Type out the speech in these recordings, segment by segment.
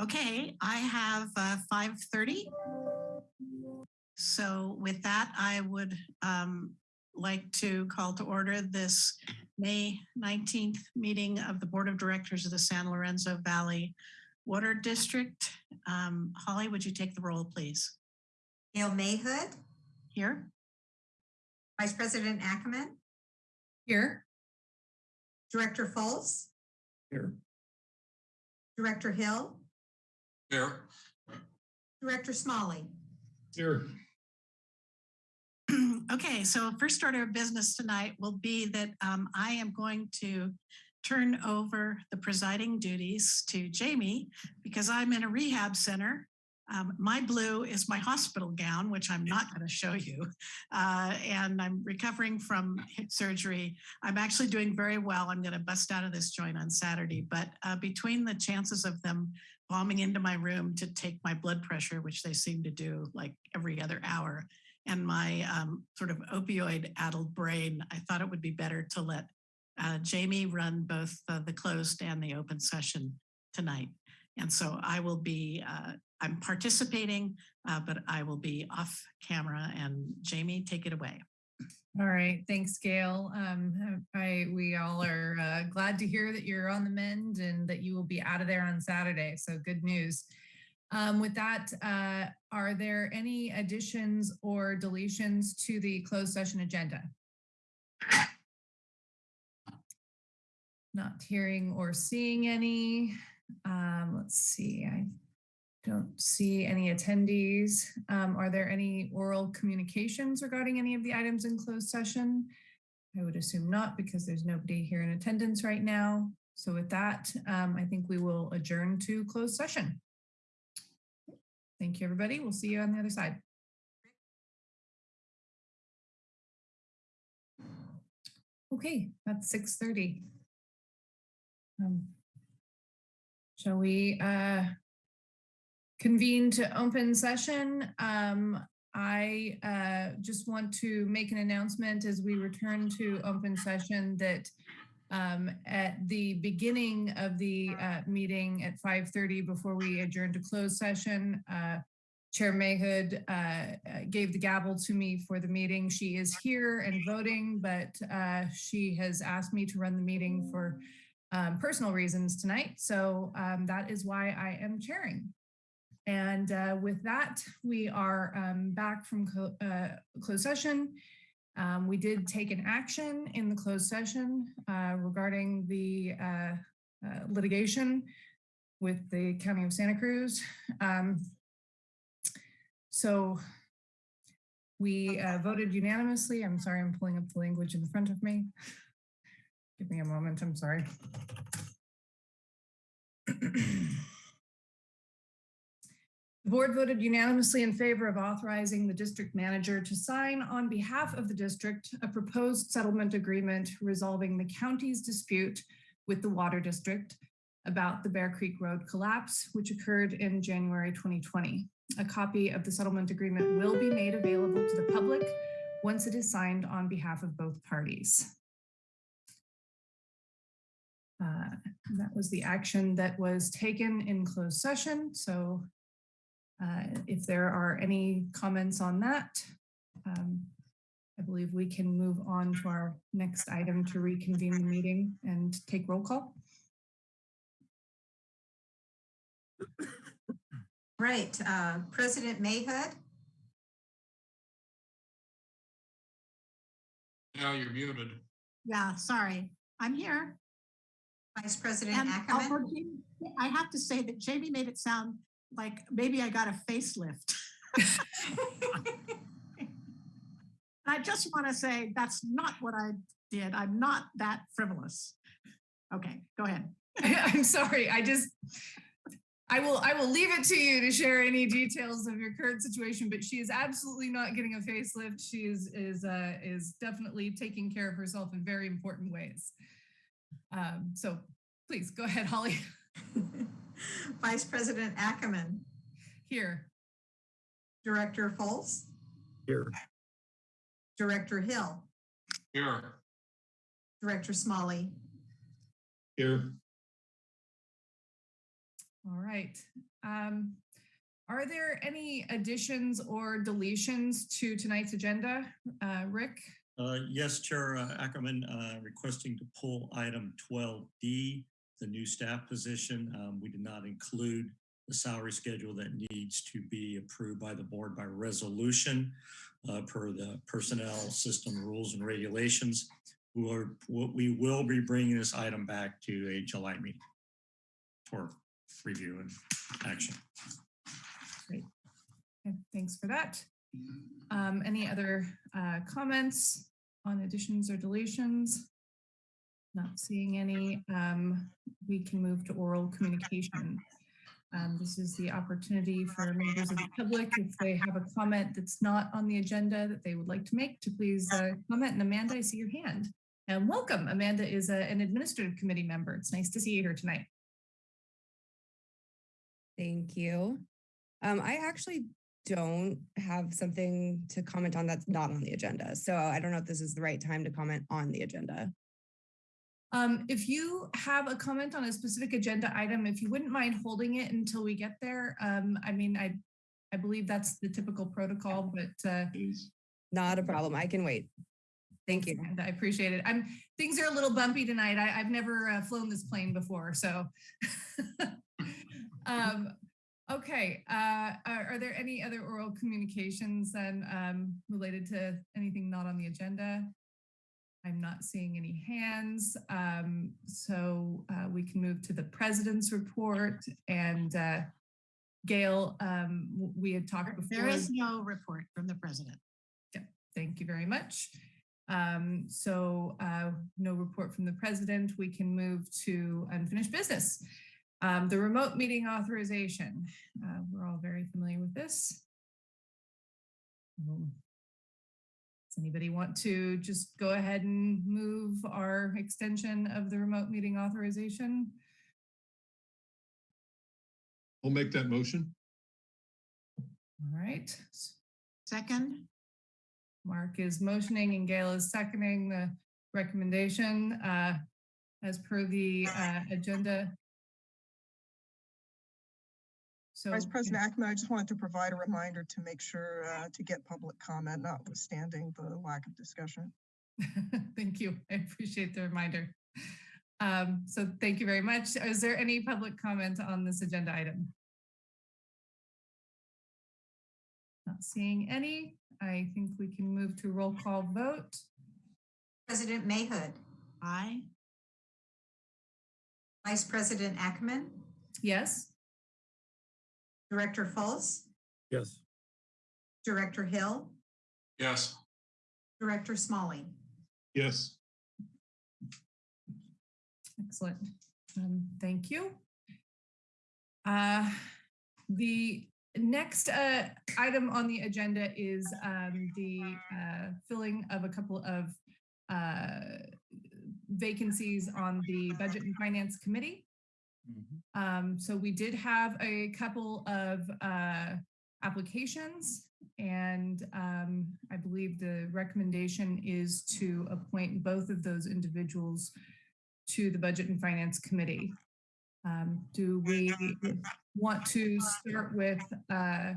Okay, I have uh, 5:30. So with that, I would um, like to call to order this May 19th meeting of the Board of Directors of the San Lorenzo Valley Water District. Um, Holly, would you take the roll, please? Gail Mayhood, Here? Vice President Ackerman, Here. Director Fultz, Here. Director Hill, Here. Director Smalley. Here. Okay, so first order of business tonight will be that um, I am going to turn over the presiding duties to Jamie because I'm in a rehab center. Um, my blue is my hospital gown, which I'm not going to show you. Uh, and I'm recovering from hip surgery. I'm actually doing very well. I'm going to bust out of this joint on Saturday. But uh, between the chances of them bombing into my room to take my blood pressure, which they seem to do like every other hour, and my um, sort of opioid addled brain, I thought it would be better to let uh, Jamie run both the closed and the open session tonight. And so I will be, uh, I'm participating, uh, but I will be off camera and Jamie, take it away. All right, thanks, Gail. Um, I, we all are uh, glad to hear that you're on the mend and that you will be out of there on Saturday. So good news. Um, with that, uh, are there any additions or deletions to the closed session agenda? Not hearing or seeing any. Um, let's see, I don't see any attendees. Um, are there any oral communications regarding any of the items in closed session? I would assume not because there's nobody here in attendance right now. So with that, um, I think we will adjourn to closed session. Thank you, everybody. We'll see you on the other side. Okay, that's 6:30. Um, Shall we uh, convene to open session? Um, I uh, just want to make an announcement as we return to open session that um, at the beginning of the uh, meeting at 5:30 before we adjourn to closed session, uh, Chair Mayhood uh, uh, gave the gavel to me for the meeting. She is here and voting, but uh, she has asked me to run the meeting for um, personal reasons tonight. So um, that is why I am chairing. And uh, with that, we are um, back from co uh, closed session. Um, we did take an action in the closed session uh, regarding the uh, uh, litigation with the County of Santa Cruz. Um, so we uh, voted unanimously. I'm sorry, I'm pulling up the language in the front of me. Give me a moment, I'm sorry. The board voted unanimously in favor of authorizing the district manager to sign on behalf of the district a proposed settlement agreement resolving the county's dispute with the water district about the Bear Creek Road collapse, which occurred in January 2020. A copy of the settlement agreement will be made available to the public once it is signed on behalf of both parties. Uh, That was the action that was taken in closed session. So uh, if there are any comments on that, um, I believe we can move on to our next item to reconvene the meeting and take roll call. Right, uh, President Mayhood, Now you're muted. Yeah, sorry, I'm here. Vice President And Ackerman, I have to say that Jamie made it sound like maybe I got a facelift. I just want to say that's not what I did. I'm not that frivolous. Okay, go ahead. I'm sorry, I just, I will, I will leave it to you to share any details of your current situation, but she is absolutely not getting a facelift. She is, is, uh, is definitely taking care of herself in very important ways. Um, so please go ahead, Holly, Vice President Ackerman, here. Director Fultz, Here. Director Hill, Here. Director Smalley. Here. All right. Um, are there any additions or deletions to tonight's agenda? Uh, Rick? Uh, Yes, Chair uh, Ackerman, uh, requesting to pull item 12D, the new staff position. Um, We did not include the salary schedule that needs to be approved by the board by resolution uh, per the personnel system rules and regulations. We will, we will be bringing this item back to a July meeting for review and action. Okay, Thanks for that. Um, any other uh, comments on additions or deletions? Not seeing any. Um, we can move to oral communication. Um, this is the opportunity for members of the public, if they have a comment that's not on the agenda that they would like to make, to please uh, comment. And Amanda, I see your hand. And welcome. Amanda is a- an administrative committee member. It's nice to see you here tonight. Thank you. Um, I actually don't have something to comment on that's not on the agenda. So I don't know if this is the right time to comment on the agenda. Um, if you have a comment on a specific agenda item, if you wouldn't mind holding it until we get there, um, I mean, I, I believe that's the typical protocol, but, uh, Not a problem. I can wait. Thank you. I appreciate it. I'm, things are a little bumpy tonight. I, I've never uh, flown this plane before, so. Um, okay, uh, are, are there any other oral communications then, um, related to anything not on the agenda? I'm not seeing any hands, um, so, uh, we can move to the president's report and, uh, Gail, um, we had talked before. There is no report from the president. Thank you very much. Um, so uh, no report from the president. We can move to unfinished business. Um, the remote meeting authorization. Uh, we're all very familiar with this. Um, anybody want to just go ahead and move our extension of the remote meeting authorization? I'll make that motion. All right. Second, Mark is motioning and Gail is seconding the recommendation uh, as per the uh, agenda. So. Vice President Ackerman, I just wanted to provide a reminder to make sure uh, to get public comment notwithstanding the lack of discussion. Thank you. I appreciate the reminder. Um, So thank you very much. Is there any public comment on this agenda item? Not seeing any. I think we can move to roll call vote. President Mayhood, aye. Vice President Ackerman, Yes? Director Fultz, Yes. Director Hill, Yes. Director Smalley. Yes. Excellent. Um, thank you. Uh, the next uh, item on the agenda is um, the uh, filling of a couple of uh, vacancies on the Budget and Finance Committee. Um, so we did have a couple of uh, applications and um, I believe the recommendation is to appoint both of those individuals to the Budget and Finance Committee. Um, do we want to start with, uh,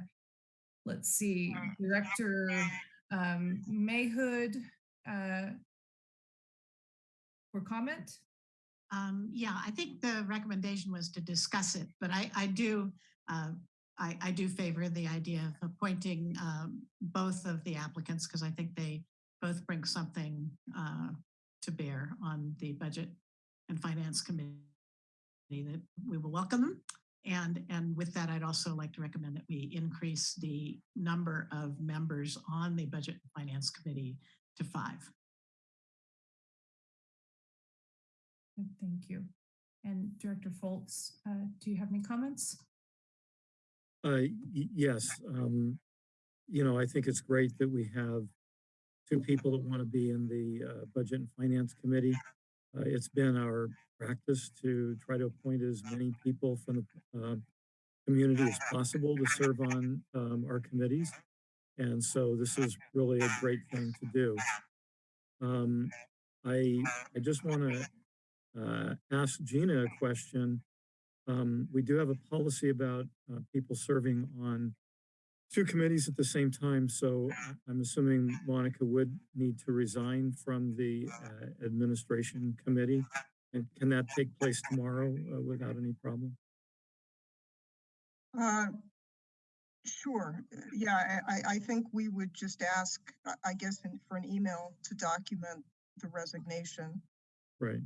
let's see, Director um, Mayhood uh, for comment? Um, yeah, I think the recommendation was to discuss it, but I, I do, uh, I, I do favor the idea of appointing um, both of the applicants because I think they both bring something uh, to bear on the Budget and Finance Committee that we will welcome them. And, and with that, I'd also like to recommend that we increase the number of members on the Budget and Finance Committee to five. Thank you. And Director Fultz, uh, do you have any comments? Uh, yes, um, you know, I think it's great that we have two people that want to be in the, uh, Budget and Finance Committee. Uh, it's been our practice to try to appoint as many people from the, um, community as possible to serve on, um, our committees. And so this is really a great thing to do. Um, I, I just want to, uh, ask Gina a question. Um, we do have a policy about uh, people serving on two committees at the same time. So I'm assuming Monica would need to resign from the uh, administration committee. And can that take place tomorrow uh, without any problem? Uh, Sure, Uh, yeah, I, I- think we would just ask, I guess, for an email to document the resignation. Right.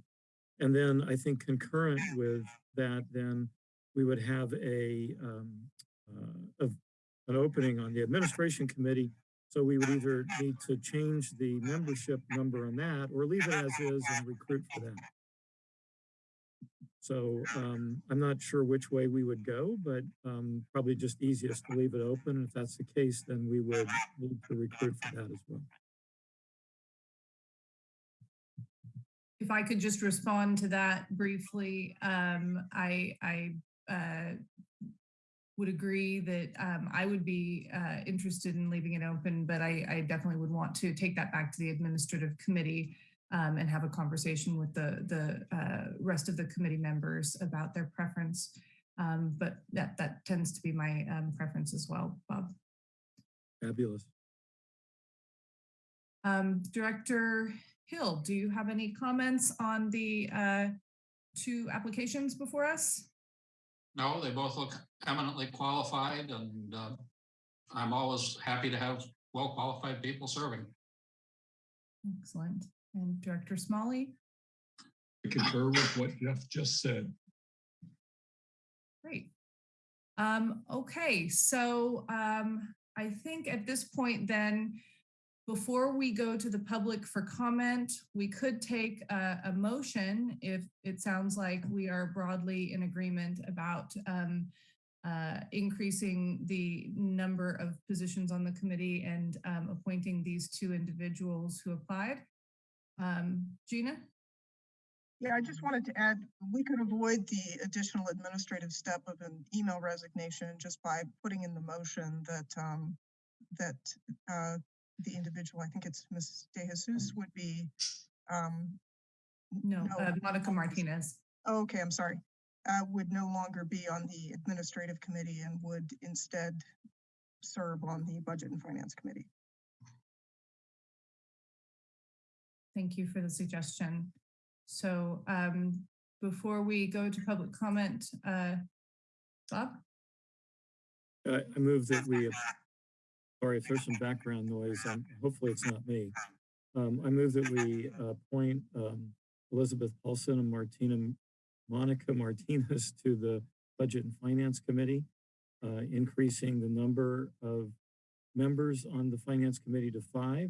And then I think concurrent with that, then we would have a, um, uh, of an opening on the administration committee. So we would either need to change the membership number on that or leave it as is and recruit for that. So, um, I'm not sure which way we would go, but, um, probably just easiest to leave it open. If that's the case, then we would need to recruit for that as well. If I could just respond to that briefly, um, I, I, uh, would agree that, um, I would be, uh, interested in leaving it open, but I, I definitely would want to take that back to the administrative committee, um, and have a conversation with the, the, uh, rest of the committee members about their preference. Um, but that, that tends to be my, um, preference as well, Bob. Fabulous. Um, Director Hill, do you have any comments on the uh, two applications before us? No, they both look eminently qualified and uh, I'm always happy to have well-qualified people serving. Excellent. And Director Smalley? I concur with what Jeff just said. Great. Um, okay, so um, I think at this point then, before we go to the public for comment, we could take a, a motion if it sounds like we are broadly in agreement about um, uh, increasing the number of positions on the committee and um, appointing these two individuals who applied. Um, Gina? Yeah, I just wanted to add, we could avoid the additional administrative step of an email resignation just by putting in the motion that, um, that, uh, the individual, I think it's Ms. De Jesus would be, um, No, No. uh, Monica Martinez. oh, okay, I'm sorry, uh, would no longer be on the administrative committee and would instead serve on the budget and finance committee. Thank you for the suggestion. So um, before we go to public comment, uh, Bob? I, I move that we, sorry if there's some background noise, um, hopefully it's not me. Um, I move that we appoint, um, Elizabeth Paulson and Martina, Monica Martinez to the Budget and Finance Committee, uh, increasing the number of members on the Finance Committee to five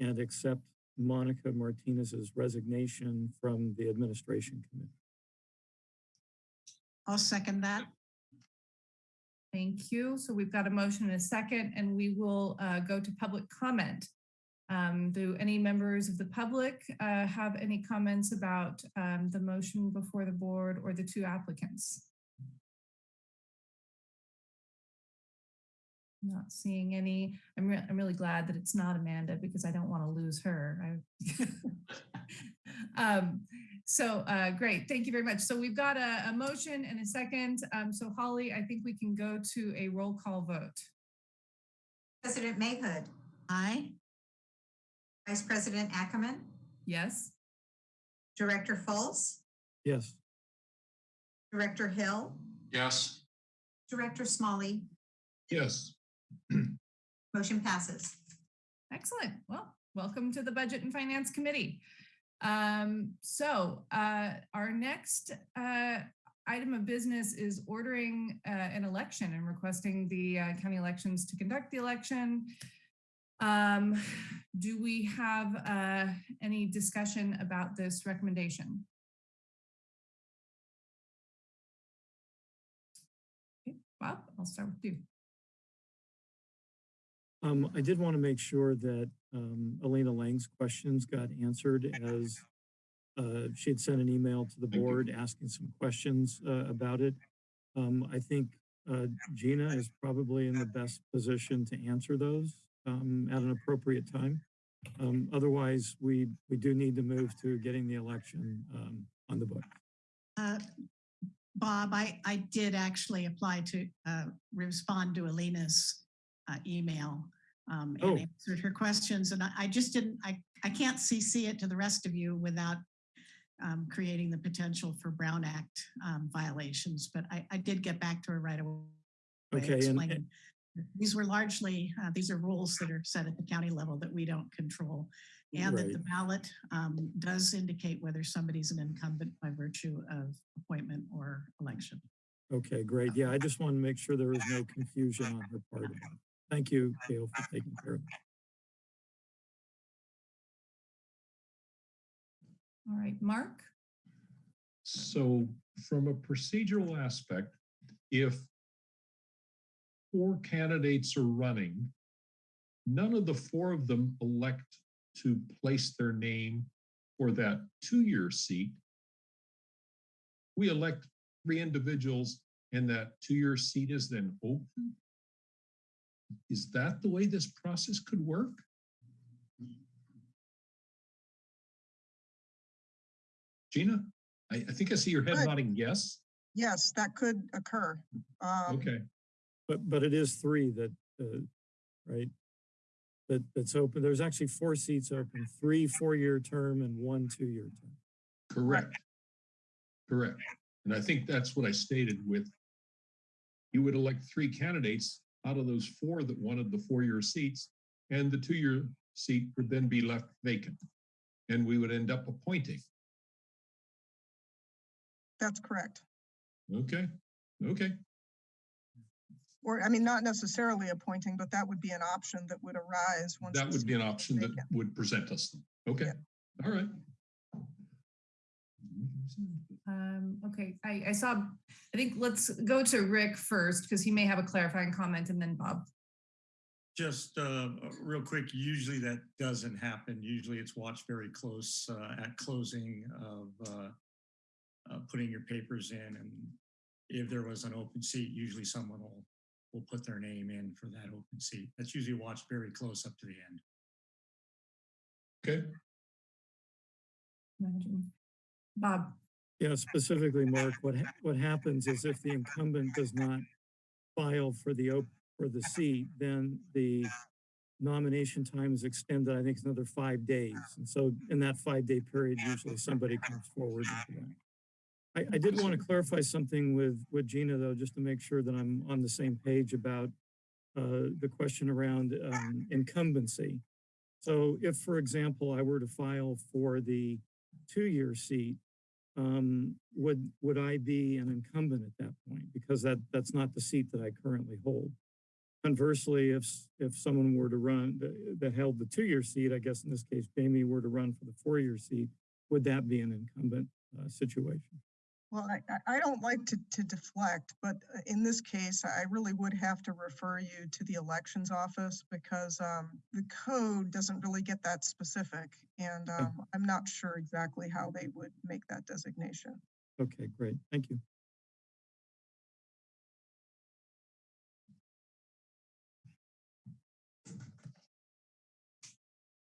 and accept Monica Martinez's resignation from the Administration Committee. I'll second that. Thank you. So we've got a motion and a second, and we will uh, go to public comment. Um, Do any members of the public uh, have any comments about um, the motion before the board or the two applicants? Not seeing any. I'm, re- I'm really glad that it's not Amanda because I don't want to lose her. I- Um, So uh, great, thank you very much. So we've got a, a motion and a second. Um, So Holly, I think we can go to a roll call vote. President Mayhood, Aye. Vice President Ackerman, Yes? Director Fultz, Yes, Director Hill, Yes, Director Smalley, Yes, motion passes. Excellent. Well, welcome to the Budget and Finance Committee. Um, so, uh, our next, uh, item of business is ordering, uh, an election and requesting the, uh, county elections to conduct the election. Um, do we have, uh, any discussion about this recommendation? Okay, Bob, I'll start with you. Um, I did want to make sure that, um, Elena Lang's questions got answered as uh, she had sent an email to the board asking some questions, uh, about it. Um, I think, uh, Gina is probably in the best position to answer those, um, at an appropriate time. Um, otherwise, we, we do need to move to getting the election, um, on the book. Uh, Bob, I, I did actually apply to uh, respond to Alina's uh, email um, Oh. and answered her questions. And I, I just didn't, I, I can't CC it to the rest of you without um, creating the potential for Brown Act um, violations. But I, I did get back to her right away. Okay, and- These were largely, uh, these are rules that are set at the county level that we don't control. And that the ballot um, does indicate whether somebody's an incumbent by virtue of appointment or election. Okay, great. Yeah, I just want to make sure there is no confusion on her part. About it. Thank you, Gail, for taking care of it. All right, Mark? So from a procedural aspect, if four candidates are running, none of the four of them elect to place their name for that two-year seat. We elect three individuals and that two-year seat is then open? Is that the way this process could work? Gina, I, I think I see your head Good. nodding yes. Yes, that could occur. Um, Okay, But, but it is three that, uh, right? That, that's open. There's actually four seats open, three four-year term and one two-year term. correct. Correct. And I think that's what I stated with you would elect three candidates out of those four that wanted the four-year seats, and the two-year seat would then be left vacant. And we would end up appointing. That's correct. Okay, okay, Or, I mean, not necessarily appointing, but that would be an option that would arise once. that the would be an seat is option that vacant. would present us. Okay, all right. Um, okay, I, I saw, I think let's go to Rick first because he may have a clarifying comment and then Bob. Just uh, real quick, usually that doesn't happen. Usually it's watched very close uh, at closing of uh, uh, putting your papers in. And if there was an open seat, usually someone will, will put their name in for that open seat. That's usually watched very close up to the end. Okay, Imagine. Bob, Yeah, specifically, Mark, what, ha- what happens is if the incumbent does not file for the, op- for the seat, then the nomination time is extended, I think it's another five days. And so in that five-day period, usually somebody comes forward. and do that. I, I did want to clarify something with, with Gina, though, just to make sure that I'm on the same page about uh, the question around um, incumbency. So if, for example, I were to file for the two-year seat, um, would, would I be an incumbent at that point? Because that, that's not the seat that I currently hold. Conversely, if, if someone were to run, th- that held the two-year seat, I guess in this case, Jamie were to run for the four-year seat, would that be an incumbent uh, situation? Well, I, I- I don't like to, to deflect, but uh, in this case, I really would have to refer you to the elections office because um, the code doesn't really get that specific. And um, I'm not sure exactly how they would make that designation. Okay, great. Thank you.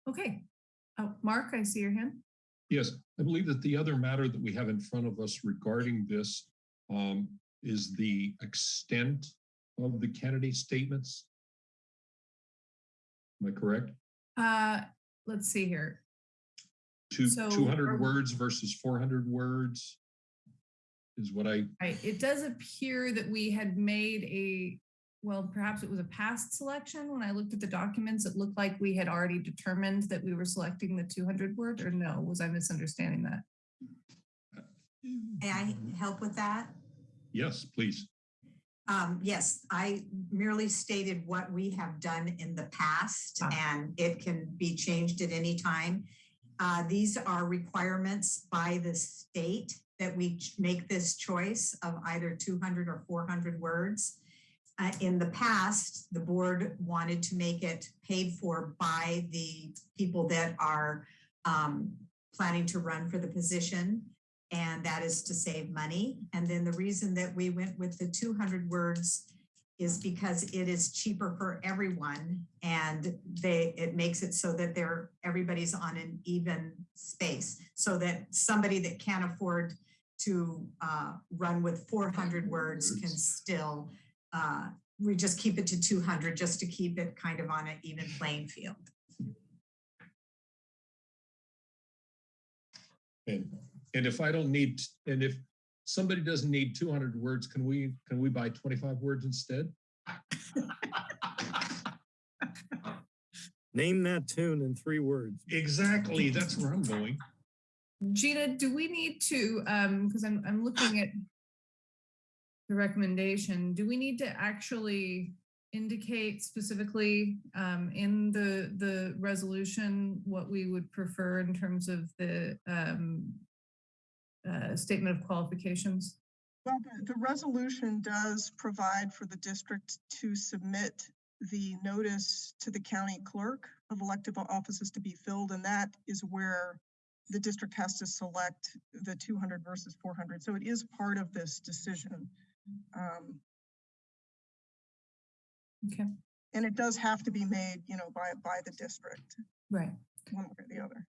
okay. Oh, Mark, I see your hand. Yes, I believe that the other matter that we have in front of us regarding this um, is the extent of the candidate statements. Am I correct? Uh, let's see here. Two, So two are hundred we- words versus four hundred words is what I, Right, it does appear that we had made a, well, perhaps it was a past selection. When I looked at the documents, it looked like we had already determined that we were selecting the two hundred word, or no, was I misunderstanding that? May I help with that? yes, please. Um, yes, I merely stated what we have done in the past Ah. and it can be changed at any time. Uh, these are requirements by the state that we make this choice of either two hundred or four hundred words. Uh, in the past, the board wanted to make it paid for by the people that are um, planning to run for the position and that is to save money. And then the reason that we went with the two hundred words is because it is cheaper for everyone and they, it makes it so that they're, everybody's on an even space. So that somebody that can't afford to uh, run with four hundred words can still, uh, we just keep it to two hundred just to keep it kind of on an even playing field. And, and if I don't need, and if somebody doesn't need two hundred words, can we, can we buy twenty-five words instead? Name that tune in three words. Exactly, that's where I'm going. Gina, do we need to, um, because I'm, I'm looking at the recommendation, do we need to actually indicate specifically um, in the, the resolution what we would prefer in terms of the um, uh, statement of qualifications? Well, the, the resolution does provide for the district to submit the notice to the county clerk of elective offices to be filled, and that is where the district has to select the two hundred versus four hundred. So it is part of this decision. Um, Okay, and it does have to be made, you know, by, by the district, right. one way or the other.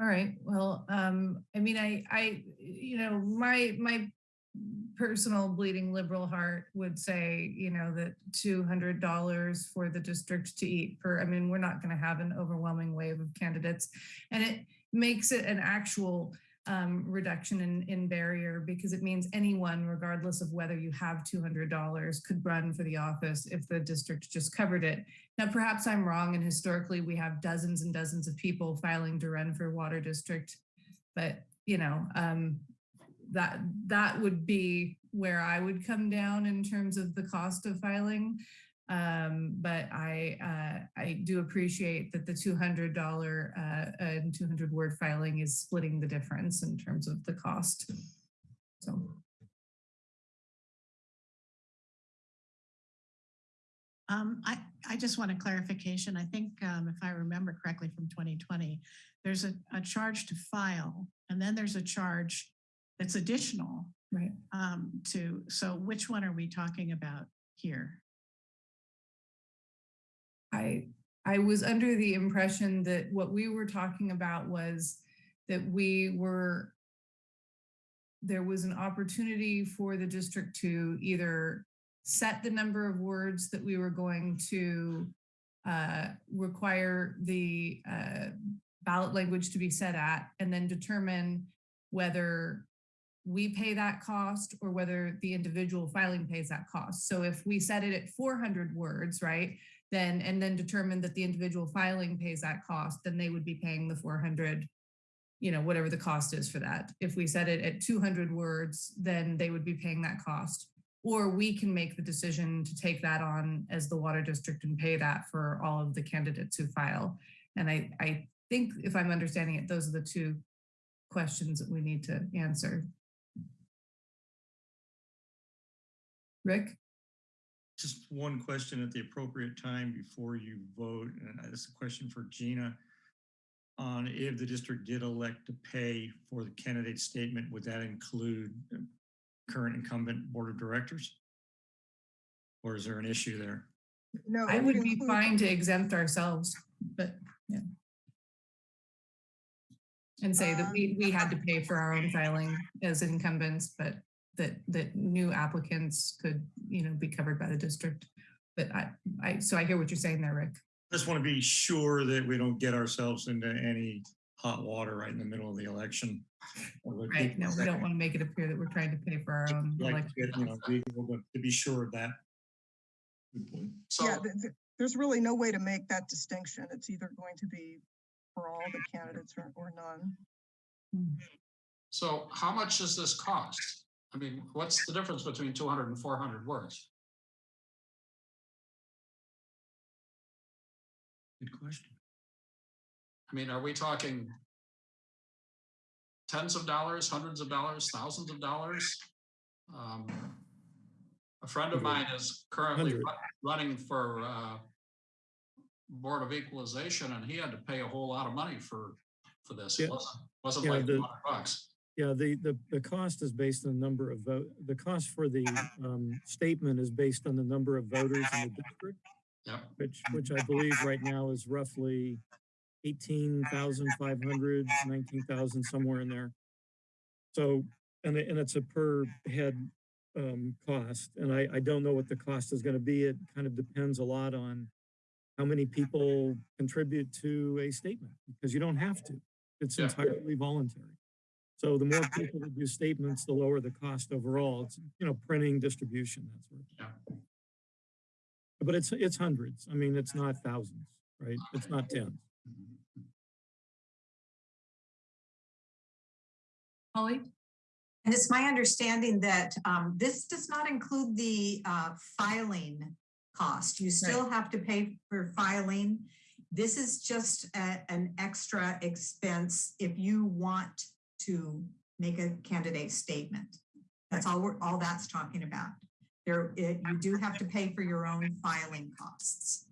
All right, well, um, I mean, I, I, you know, my, my personal bleeding liberal heart would say, you know, that two hundred dollars for the district to eat per, I mean, we're not gonna have an overwhelming wave of candidates. And it makes it an actual um, reduction in, in barrier because it means anyone, regardless of whether you have two hundred dollars, could run for the office if the district just covered it. Now, perhaps I'm wrong, and historically, we have dozens and dozens of people filing to run for water district. But, you know, um, that, that would be where I would come down in terms of the cost of filing. Um, but I, uh, I do appreciate that the $200 uh, and 200 word filing is splitting the difference in terms of the cost. So. Um, I, I just want a clarification. I think, um, if I remember correctly from 2020, there's a, a charge to file and then there's a charge that's additional, Right. um, to, so which one are we talking about here? I I was under the impression that what we were talking about was that we were there was an opportunity for the district to either set the number of words that we were going to uh, require the uh, ballot language to be set at, and then determine whether we pay that cost or whether the individual filing pays that cost. So if we set it at 400 words, right, then, and then determine that the individual filing pays that cost, then they would be paying the 400, you know, whatever the cost is for that. If we set it at 200 words, then they would be paying that cost. Or we can make the decision to take that on as the water district and pay that for all of the candidates who file. And I, I think if I'm understanding it, those are the two questions that we need to answer. Rick? Just one question at the appropriate time before you vote, and this is a question for Gina. On if the district did elect to pay for the candidate statement, would that include current incumbent board of directors? Or is there an issue there? No, I would be fine to exempt ourselves, but yeah. And say that we, we had to um, pay for our own filing as incumbents, but that, that new applicants could, you know, be covered by the district. But I, I, so I hear what you're saying there, Rick. Just want to be sure that we don't get ourselves into any hot water right in the middle of the election. Right, no, we don't want to make it appear that we're trying to pay for our own Like, election. to get, you know, legal, but to be sure of that. Good point. Yeah, th- th- there's really no way to make that distinction. It's either going to be for all the candidates or, or none. Hmm. so how much does this cost? I mean, what's the difference between 200 and 400 words? Good question. I mean, are we talking tens of dollars, hundreds of dollars, thousands of dollars? Um, A friend of mine is currently running for uh, Board of Equalization, and he had to pay a whole lot of money for, for this. It wasn't, wasn't Yeah, like the- 200 bucks. Yeah, the, the, the cost is based on the number of vote, the cost for the um, statement is based on the number of voters in the district, Yep. which, which I believe right now is roughly 18,500, 19,000, somewhere in there. So, and, and it's a per head um, cost, and I, I don't know what the cost is gonna be. It kind of depends a lot on how many people contribute to a statement, because you don't have to. It's Yeah. entirely voluntary. So the more people that do statements, the lower the cost overall. It's, you know, printing, distribution, that sort of thing. Yeah. But it's, it's hundreds. I mean, it's not thousands, right? It's not tens. Holly? And it's my understanding that um, this does not include the uh, filing cost. You still have to pay for filing. This is just a- an extra expense if you want to make a candidate statement. That's all, we're all that's talking about. There, it- you do have to pay for your own filing costs.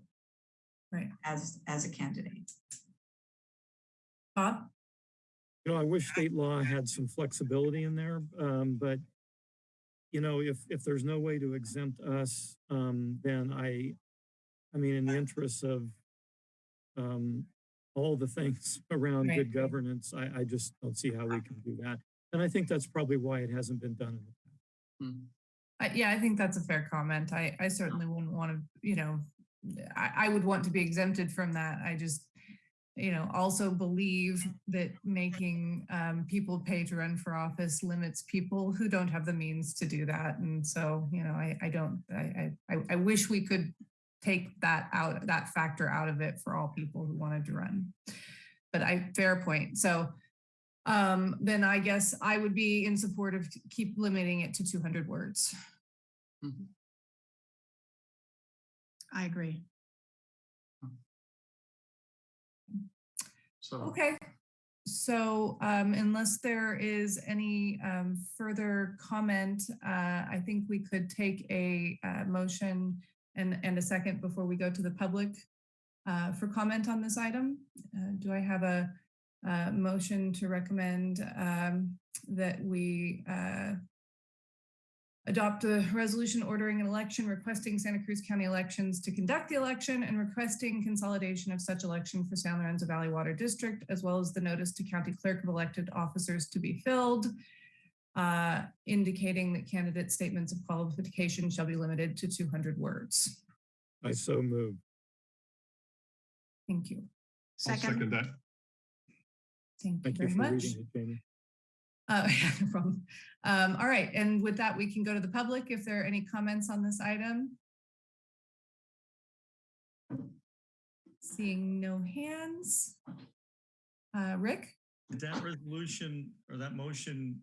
Right. As, as a candidate. Bob? You know, I wish state law had some flexibility in there, um, but you know, if, if there's no way to exempt us, um, then I, I mean, in the interests of um, all the things around Right. good governance, I, I just don't see how we can do that. And I think that's probably why it hasn't been done in the past. I, yeah, I think that's a fair comment. I, I certainly wouldn't want to, you know, I, I would want to be exempted from that. I just, you know, also believe that making um, people pay to run for office limits people who don't have the means to do that. And so, you know, I, I don't, I, I- I wish we could take that out, that factor out of it for all people who wanted to run. But I, fair point. So um, then I guess I would be in support of keep limiting it to 200 words. I agree. So, Okay. So um, unless there is any um, further comment, uh, I think we could take a uh, motion and, and a second before we go to the public uh, for comment on this item. Uh, Do I have a, uh motion to recommend um, that we uh, adopt a resolution ordering an election, requesting Santa Cruz County elections to conduct the election and requesting consolidation of such election for San Lorenzo Valley Water District, as well as the notice to county clerk of elected officers to be filled, uh, indicating that candidate statements of qualification shall be limited to 200 words. I so move. Thank you. I'll second Second, that. Thank you Thank you very for much. reading it, Jamie. Uh, yeah, no problem. Um, all right, and with that, we can go to the public if there are any comments on this item. Seeing no hands. Uh, Rick? Did that resolution or that motion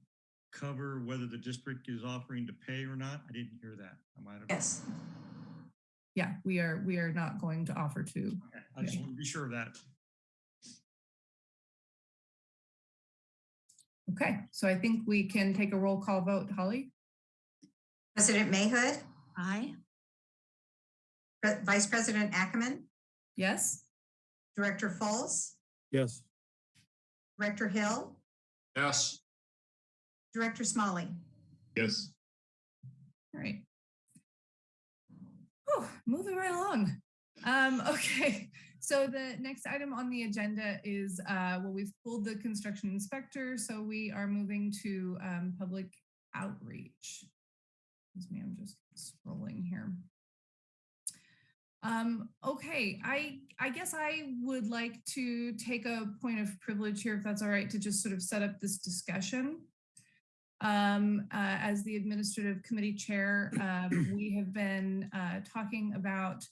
cover whether the district is offering to pay or not? I didn't hear that. I might have. Yes. Yeah, we are, we are not going to offer to. Okay, I just want to be sure of that. Okay, so I think we can take a roll call vote. Holly? President Mayhood, aye. Pre- Vice President Ackerman, Yes? Director Fultz, Yes, Director Hill, yes, Director Smalley. Yes, All right. Oh, moving right along. Um, okay, so the next item on the agenda is, uh, well, we've pulled the construction inspector, so we are moving to, um, public outreach. Excuse me, I'm just scrolling here. Um, okay, I, I guess I would like to take a point of privilege here, if that's all right, to just sort of set up this discussion. Um, uh, as the administrative committee chair, um, we have been uh, talking about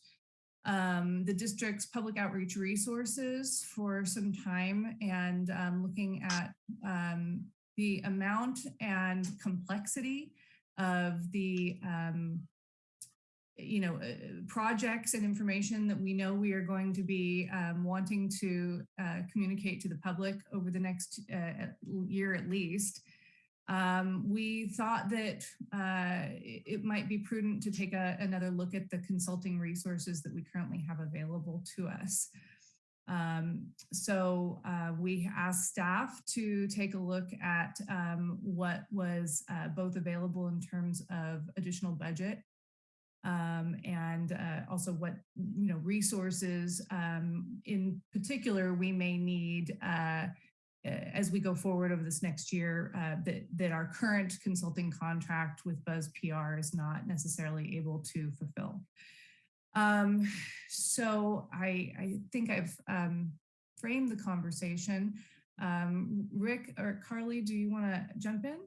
um, the district's public outreach resources for some time and um, looking at um, the amount and complexity of the um, you know, uh, projects and information that we know we are going to be um, wanting to uh, communicate to the public over the next uh, year at least. Um, we thought that uh, it might be prudent to take a, another look at the consulting resources that we currently have available to us. Um, so uh, we asked staff to take a look at um, what was uh, both available in terms of additional budget um, and uh, also what you know resources um, in particular we may need uh, as we go forward over this next year, uh, that, that our current consulting contract with Buzz PR is not necessarily able to fulfill. Um, so I, I think I've um, framed the conversation. Um, Rick or Carly, do you want to jump in?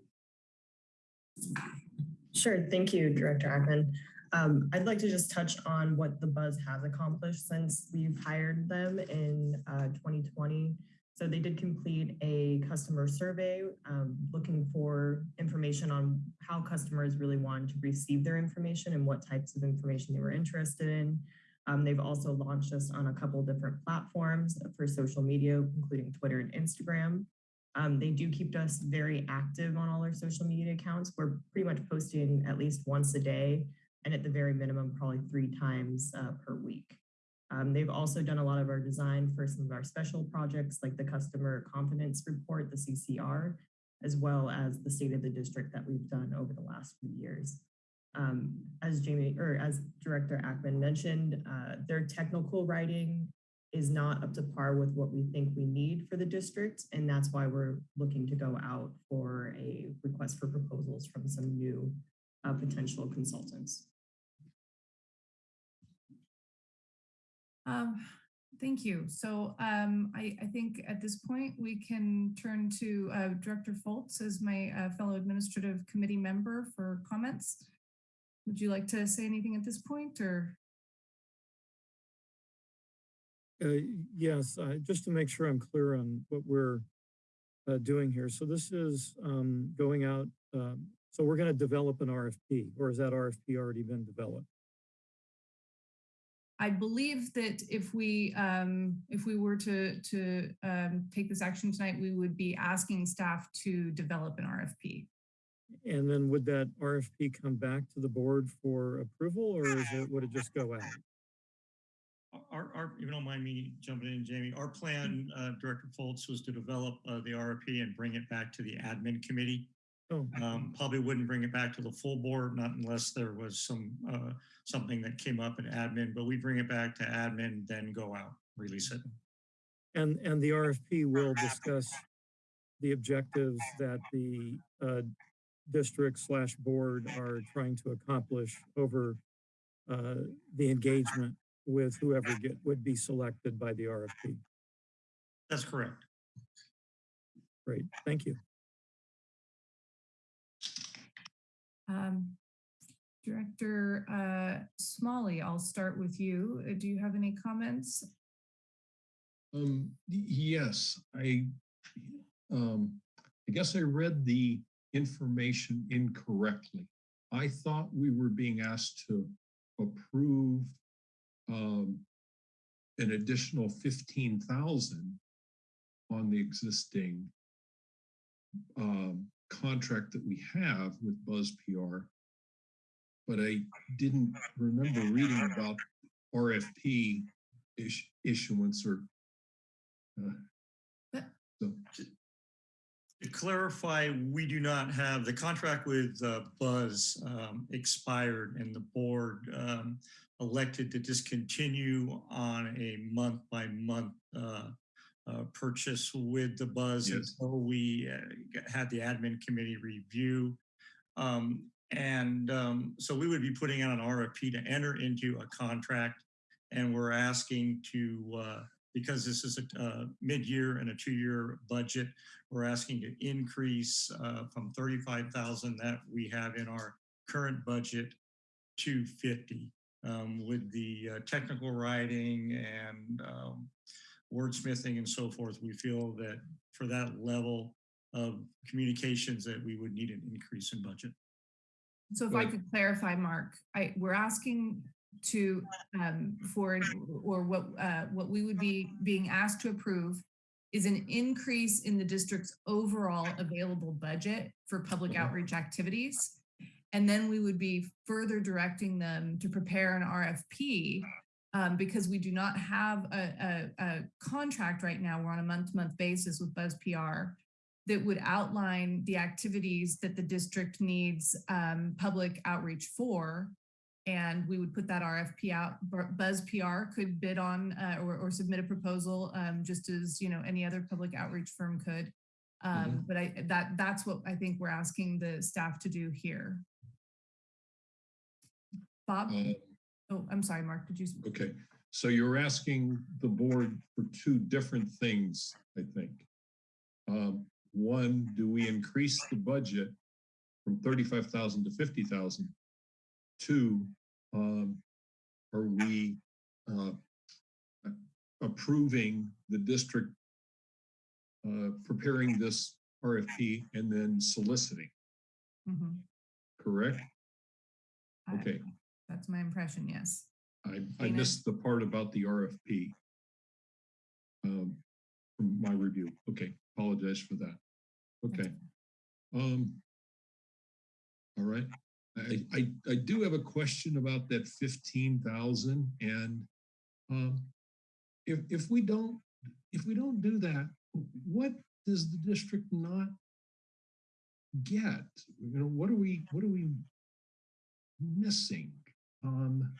Sure. Thank you, Director Ackman. Um, I'd like to just touch on what the Buzz has accomplished since we've hired them in uh, 2020. So they did complete a customer survey um, looking for information on how customers really wanted to receive their information and what types of information they were interested in. Um, they've also launched us on a couple different platforms for social media, including Twitter and Instagram. Um, they do keep us very active on all our social media accounts. We're pretty much posting at least once a day and at the very minimum, probably three times uh, per week. Um, they've also done a lot of our design for some of our special projects like the Customer Confidence Report, the CCR, as well as the State of the District that we've done over the last few years. Um, as Jamie or as Director Ackman mentioned, uh, their technical writing is not up to par with what we think we need for the district. And that's why we're looking to go out for a request for proposals from some new uh, potential consultants. Um, thank you. So um, I, I think at this point we can turn to uh, Director Fultz as my uh, fellow administrative committee member for comments. Would you like to say anything at this point or? Uh, Yes, just to make sure I'm clear on what we're uh, doing here. So this is um, going out, um, so we're going to develop an RFP, or has that RFP already been developed? I believe that if we um, if we were to to um, take this action tonight, we would be asking staff to develop an RFP. And then would that RFP come back to the board for approval, or is it, would it just go out? Our, our, if you don't mind me jumping in, Jamie, our plan, uh, Director Fultz, was to develop uh, the RFP and bring it back to the admin committee. Oh, Um, probably wouldn't bring it back to the full board, not unless there was some, uh, something that came up in admin, but we bring it back to admin, then go out, release it. and, and the RFP will discuss the objectives that the uh, district slash board are trying to accomplish over uh, the engagement with whoever get, would be selected by the RFP. That's correct. Great, thank you. Um, Director uh, Smalley, I'll start with you. Uh, Do you have any comments? Um, yes, I, um, I guess I read the information incorrectly. I thought we were being asked to approve um, an additional fifteen thousand on the existing um, contract that we have with Buzz PR. But I didn't remember reading about RFP ish- issuance or uh, so, To clarify, we do not have, the contract with uh, Buzz um, expired and the board um, elected to discontinue on a month-by-month uh, uh, purchase with the Buzz Yes. until we uh, had the admin committee review. Um, And um, so we would be putting out an RFP to enter into a contract and we're asking to, uh, because this is a uh, mid-year and a two-year budget, we're asking to increase uh, from 35,000 that we have in our current budget to 50 um, with the uh, technical writing and um, wordsmithing and so forth. We feel that for that level of communications that we would need an increase in budget. So if I could clarify, Mark, I, we're asking to, um, for, or what, uh, what we would be being asked to approve is an increase in the district's overall available budget for public outreach activities. And then we would be further directing them to prepare an RFP um, because we do not have a, a, a contract right now. We're on a month-to-month basis with Buzz PR that would outline the activities that the district needs um, public outreach for. and we would put that RFP out. Bu- Buzz PR could bid on uh, or, or submit a proposal, um, just as you know any other public outreach firm could. Um, But I that that's what I think we're asking the staff to do here. Bob? Uh, Oh, I'm sorry, Mark. Did you? Okay, so you're asking the board for two different things, I think. Um, One, do we increase the budget from thirty-five thousand to fifty thousand? Two, um, are we uh, approving the district uh, preparing this RFP and then soliciting, Mhm. correct? I- Okay, That's my impression, yes. I, I Dana? missed the part about the RFP. Um, from my review. Okay, apologize for that. Okay. Um. All right, I, I, I do have a question about that fifteen thousand and, um, if, if we don't, if we don't do that, what does the district not get? You know, what are we, what are we missing? Um,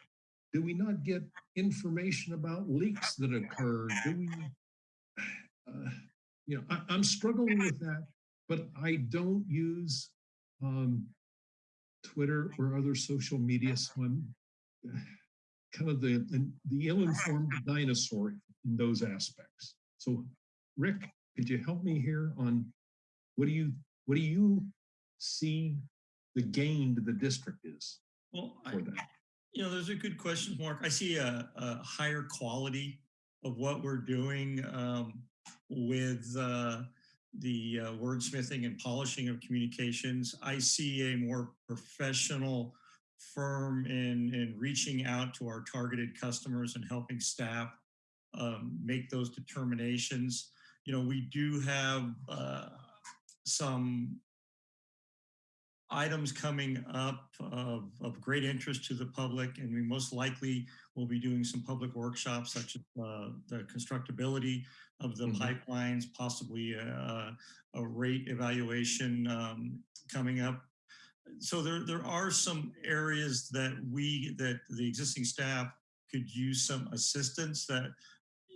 do we not get information about leaks that occur? Do we, uh, you know, I, I'm struggling with that, but I don't use um, Twitter or other social media, so I'm kind of the the ill-informed dinosaur in those aspects. So, Rick, could you help me here on what do you what do you see the gain to the district is Well, I, for that? You know, those are good questions, Mark. I see a, a higher quality of what we're doing um, with uh, the uh, wordsmithing and polishing of communications. I see a more professional firm in, in reaching out to our targeted customers and helping staff um, make those determinations. You know, we do have uh, some items coming up of, of great interest to the public, and we most likely will be doing some public workshops such as uh, the constructability of the Mhm. pipelines, possibly a, a rate evaluation um, coming up. So there, there are some areas that we, that the existing staff could use some assistance that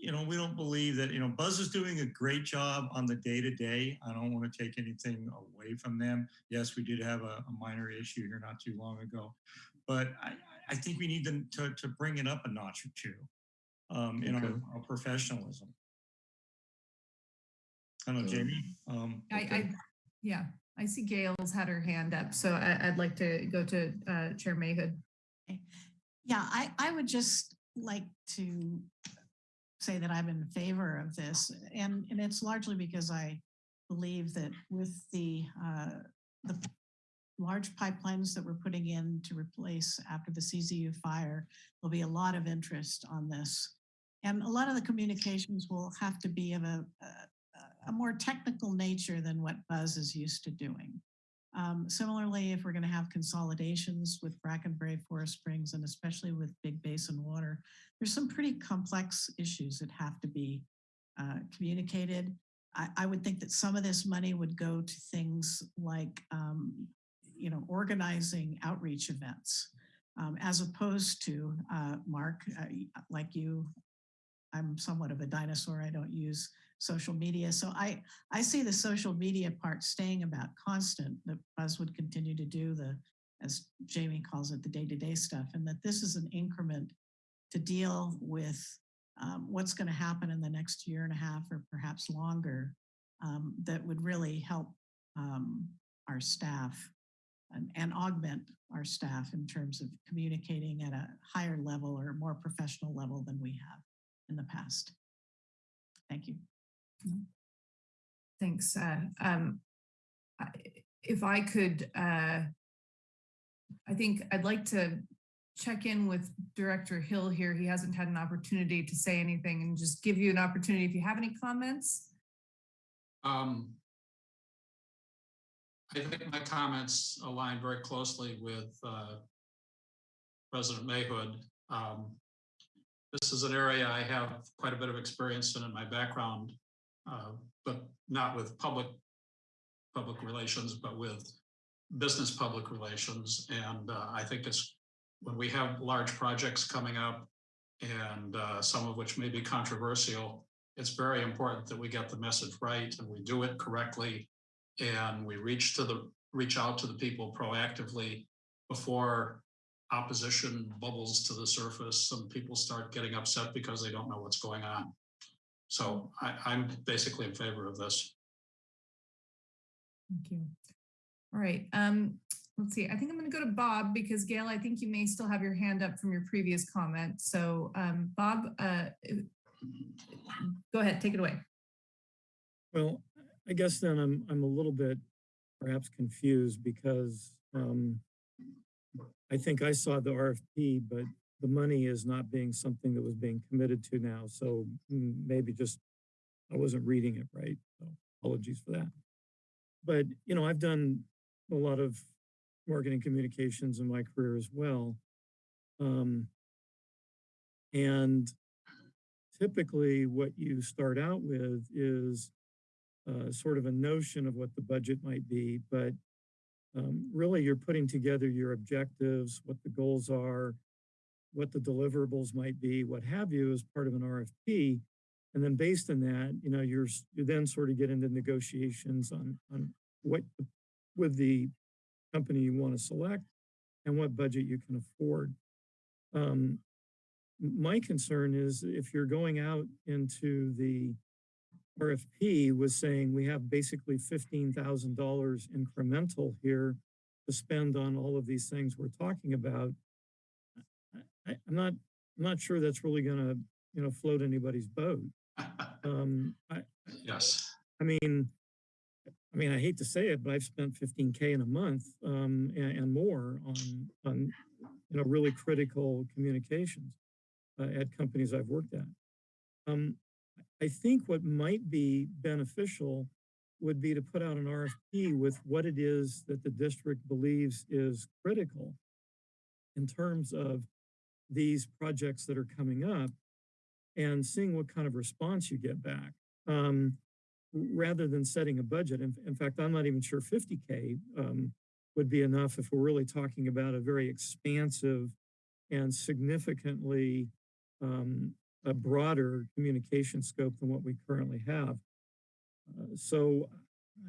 you know, we don't believe that, you know, Buzz is doing a great job on the day to day. I don't want to take anything away from them. Yes, we did have a, a minor issue here not too long ago, but I, I think we need them to, to bring it up a notch or two um, in our, Okay. our professionalism. I don't know, Jamie. Um, I, I, yeah, I see Gail's had her hand up, so I, I'd like to go to uh, Chair Mahood. Yeah, I, I would just like to say that I'm in favor of this. And, and it's largely because I believe that with the, uh, the large pipelines that we're putting in to replace after the CZU fire, there'll be a lot of interest on this. And a lot of the communications will have to be of a, a, a more technical nature than what Buzz is used to doing. Um, similarly, if we're going to have consolidations with Bracken Brae, Forest Springs, and especially with Big Basin Water, there's some pretty complex issues that have to be uh, communicated. I, I would think that some of this money would go to things like, um, you know, organizing outreach events, um, as opposed to, uh, Mark, uh, like you, I'm somewhat of a dinosaur. I don't use social media. So I, I see the social media part staying about constant, that Buzz would continue to do the, as Jamie calls it, the day-to-day stuff, and that this is an increment to deal with um, what's going to happen in the next year and a half or perhaps longer um, that would really help um, our staff and, and augment our staff in terms of communicating at a higher level or more professional level than we have in the past. Thank you. Thanks. uh, um, If I could, uh, I think I'd like to check in with Director Hill here. He hasn't had an opportunity to say anything and just give you an opportunity if you have any comments. Um, I think my comments align very closely with uh, President Mahood. Um, This is an area I have quite a bit of experience in in my background, uh, but not with public, public relations, but with business public relations. And uh, I think it's when we have large projects coming up and uh, some of which may be controversial, it's very important that we get the message right and we do it correctly. And we reach to the, reach out to the people proactively before opposition bubbles to the surface and people start getting upset because they don't know what's going on. So I, I'm basically in favor of this. Thank you. All right, um, let's see. I think I'm gonna go to Bob because Gail, I think you may still have your hand up from your previous comment. So, um, Bob, uh, go ahead, take it away. Well, I guess then I'm, I'm a little bit perhaps confused because um, I think I saw the RFP, but the money is not being something that was being committed to now. So mm, maybe just I wasn't reading it right. So apologies for that. But, you know, I've done a lot of marketing communications in my career as well. Um, and typically what you start out with is uh, sort of a notion of what the budget might be, but um, really you're putting together your objectives, what the goals are, what the deliverables might be, what have you, as part of an RFP. And then based on that, you know, you're you then sort of get into negotiations on on what with the company you want to select and what budget you can afford. Um, my concern is if you're going out into the RFP was saying we have basically fifteen thousand dollars incremental here to spend on all of these things we're talking about. I, I'm not, I'm not sure that's really gonna, you know, float anybody's boat. Um, I, Yes. I mean, I mean, I hate to say it, but I've spent fifteen K in a month, um, and, and more on, on, you know, really critical communications uh, at companies I've worked at. Um, I think what might be beneficial would be to put out an RFP with what it is that the district believes is critical in terms of these projects that are coming up and seeing what kind of response you get back. Um, rather than setting a budget. In, in fact, I'm not even sure 50K um, would be enough if we're really talking about a very expansive and significantly um, a broader communication scope than what we currently have. Uh, so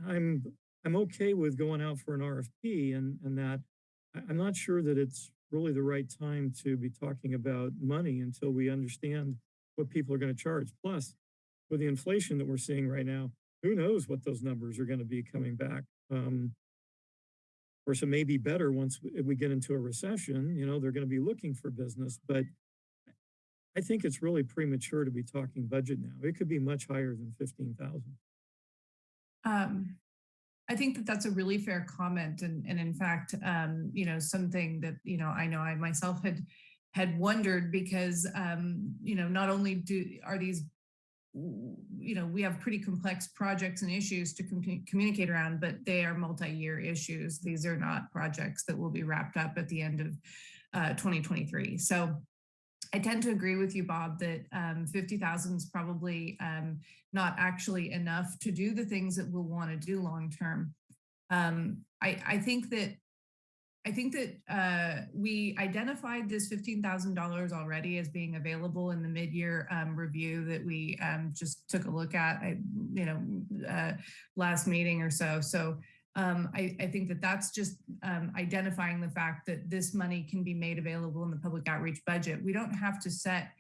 I'm I'm okay with going out for an RFP and, and that I'm not sure that it's really the right time to be talking about money until we understand what people are going to charge. Plus, with the inflation that we're seeing right now, who knows what those numbers are going to be coming back. Um, of course, it may be better once we- we get into a recession, you know, they're going to be looking for business, but I think it's really premature to be talking budget now. It could be much higher than 15,000. Um, I think that that's a really fair comment, and and in fact, um, you know, something that you know I know I myself had had wondered because um, you know not only do are these you know we have pretty complex projects and issues to commu- communicate around, but they are multi-year issues. These are not projects that will be wrapped up at the end of uh, 2023. So. I tend to agree with you, Bob, that um, 50,000 is probably um, not actually enough to do the things that we'll want to do long term. Um, I, I think that I think that uh, we identified this fifteen thousand dollars already as being available in the mid-year um, review that we um, just took a look at, I, you know, uh, last meeting or so. So um, I, I think that that's just um, identifying the fact that this money can be made available in the public outreach budget. We don't have to set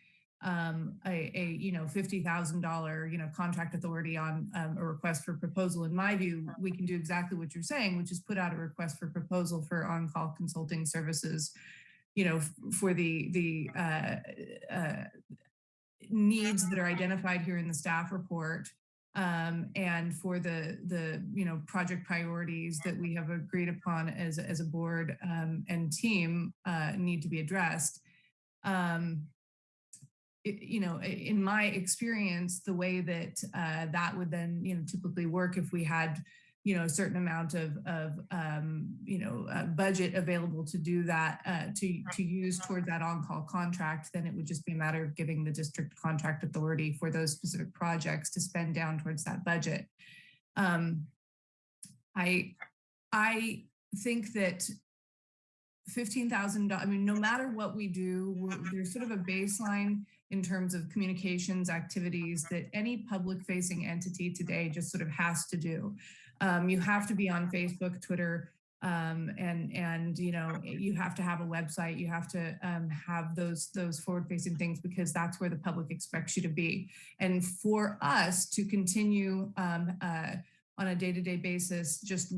um, a, a, you know, $50,000, you know, contract authority on um, a request for proposal. In my view, we can do exactly what you're saying, which is put out a request for proposal for on-call consulting services, you know, for the, the uh, uh, needs that are identified here in the staff report. Um, and for the, the, you know, project priorities that we have agreed upon as, as a board um, and team uh, need to be addressed. Um, i- you know, in my experience, the way that uh, that would then, you know, typically work if we had, you know, a certain amount of, of um, you know, uh, budget available to do that, uh, to, to use toward that on-call contract, then it would just be a matter of giving the district contract authority for those specific projects to spend down towards that budget. Um, I, I think that fifteen thousand, I mean, no matter what we do, there's sort of a baseline in terms of communications activities that any public facing entity today just sort of has to do. Um, you have to be on Facebook, Twitter, um, and and you know you have to have a website. You have to um, have those those forward facing things because that's where the public expects you to be. And for us to continue um, uh, on a day-to-day basis, just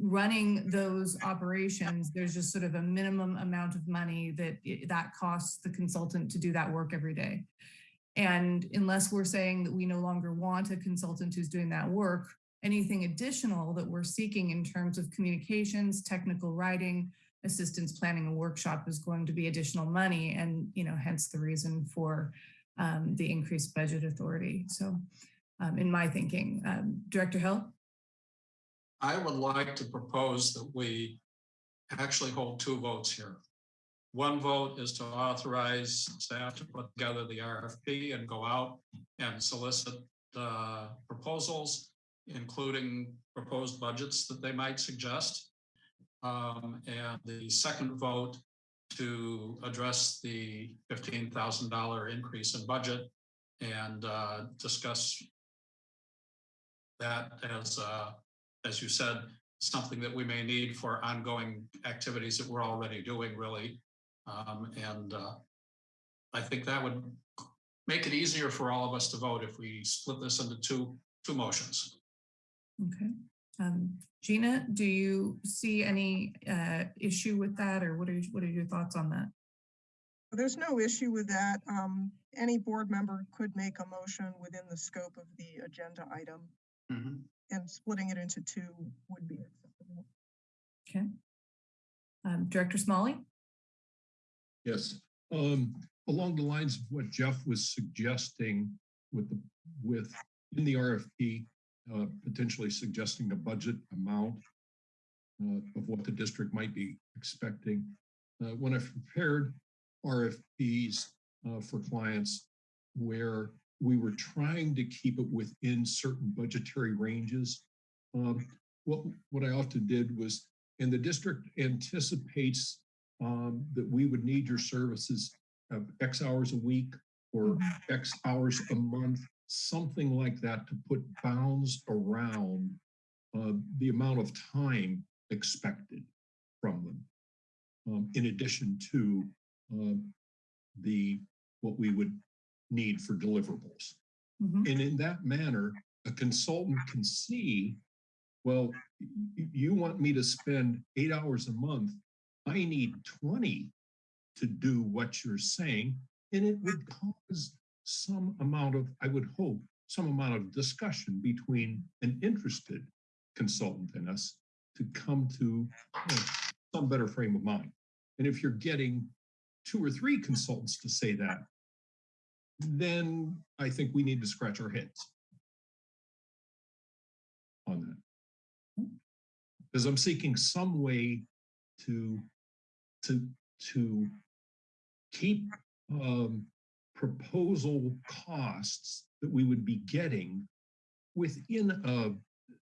running those operations, there's just sort of a minimum amount of money that that costs the consultant to do that work every day. And unless we're saying that we no longer want a consultant who's doing that work, anything additional that we're seeking in terms of communications, technical writing, assistance planning a workshop is going to be additional money and, you know, hence the reason for um, the increased budget authority. So um, in my thinking, um, Director Hill? I would like to propose that we actually hold two votes here. One vote is to authorize staff to put together the RFP and go out and solicit uh, proposals, including proposed budgets that they might suggest. Um, And the second vote to address the fifteen thousand dollar increase in budget and uh, discuss that as, uh, as you said, something that we may need for ongoing activities that we're already doing, really. Um, and uh, I think that would make it easier for all of us to vote if we split this into two, two motions. Okay. Um, Gina, do you see any uh, issue with that or what are, what are your thoughts on that? There's no issue with that. Um, any board member could make a motion within the scope of the agenda item and splitting it into two would be acceptable. Okay. Um, Director Smalley? Yes, um, along the lines of what Jeff was suggesting with the, with, in the RFP, uh, potentially suggesting a budget amount uh, of what the district might be expecting. Uh, when I've prepared RFPs uh, for clients where we were trying to keep it within certain budgetary ranges, um, what, what I often did was, and the district anticipates um, that we would need your services of X hours a week or X hours a month, something like that to put bounds around uh, the amount of time expected from them. Um, in addition to uh, the what we would need for deliverables. Mhm. And in that manner, a consultant can see, well, you want me to spend eight hours a month. I need 20 to do what you're saying. And it would cause some amount of, I would hope, some amount of discussion between an interested consultant and us to come to you know, some better frame of mind. And if you're getting two or three consultants to say that, then I think we need to scratch our heads on that. Because I'm seeking some way to, to, to keep um, proposal costs that we would be getting within a,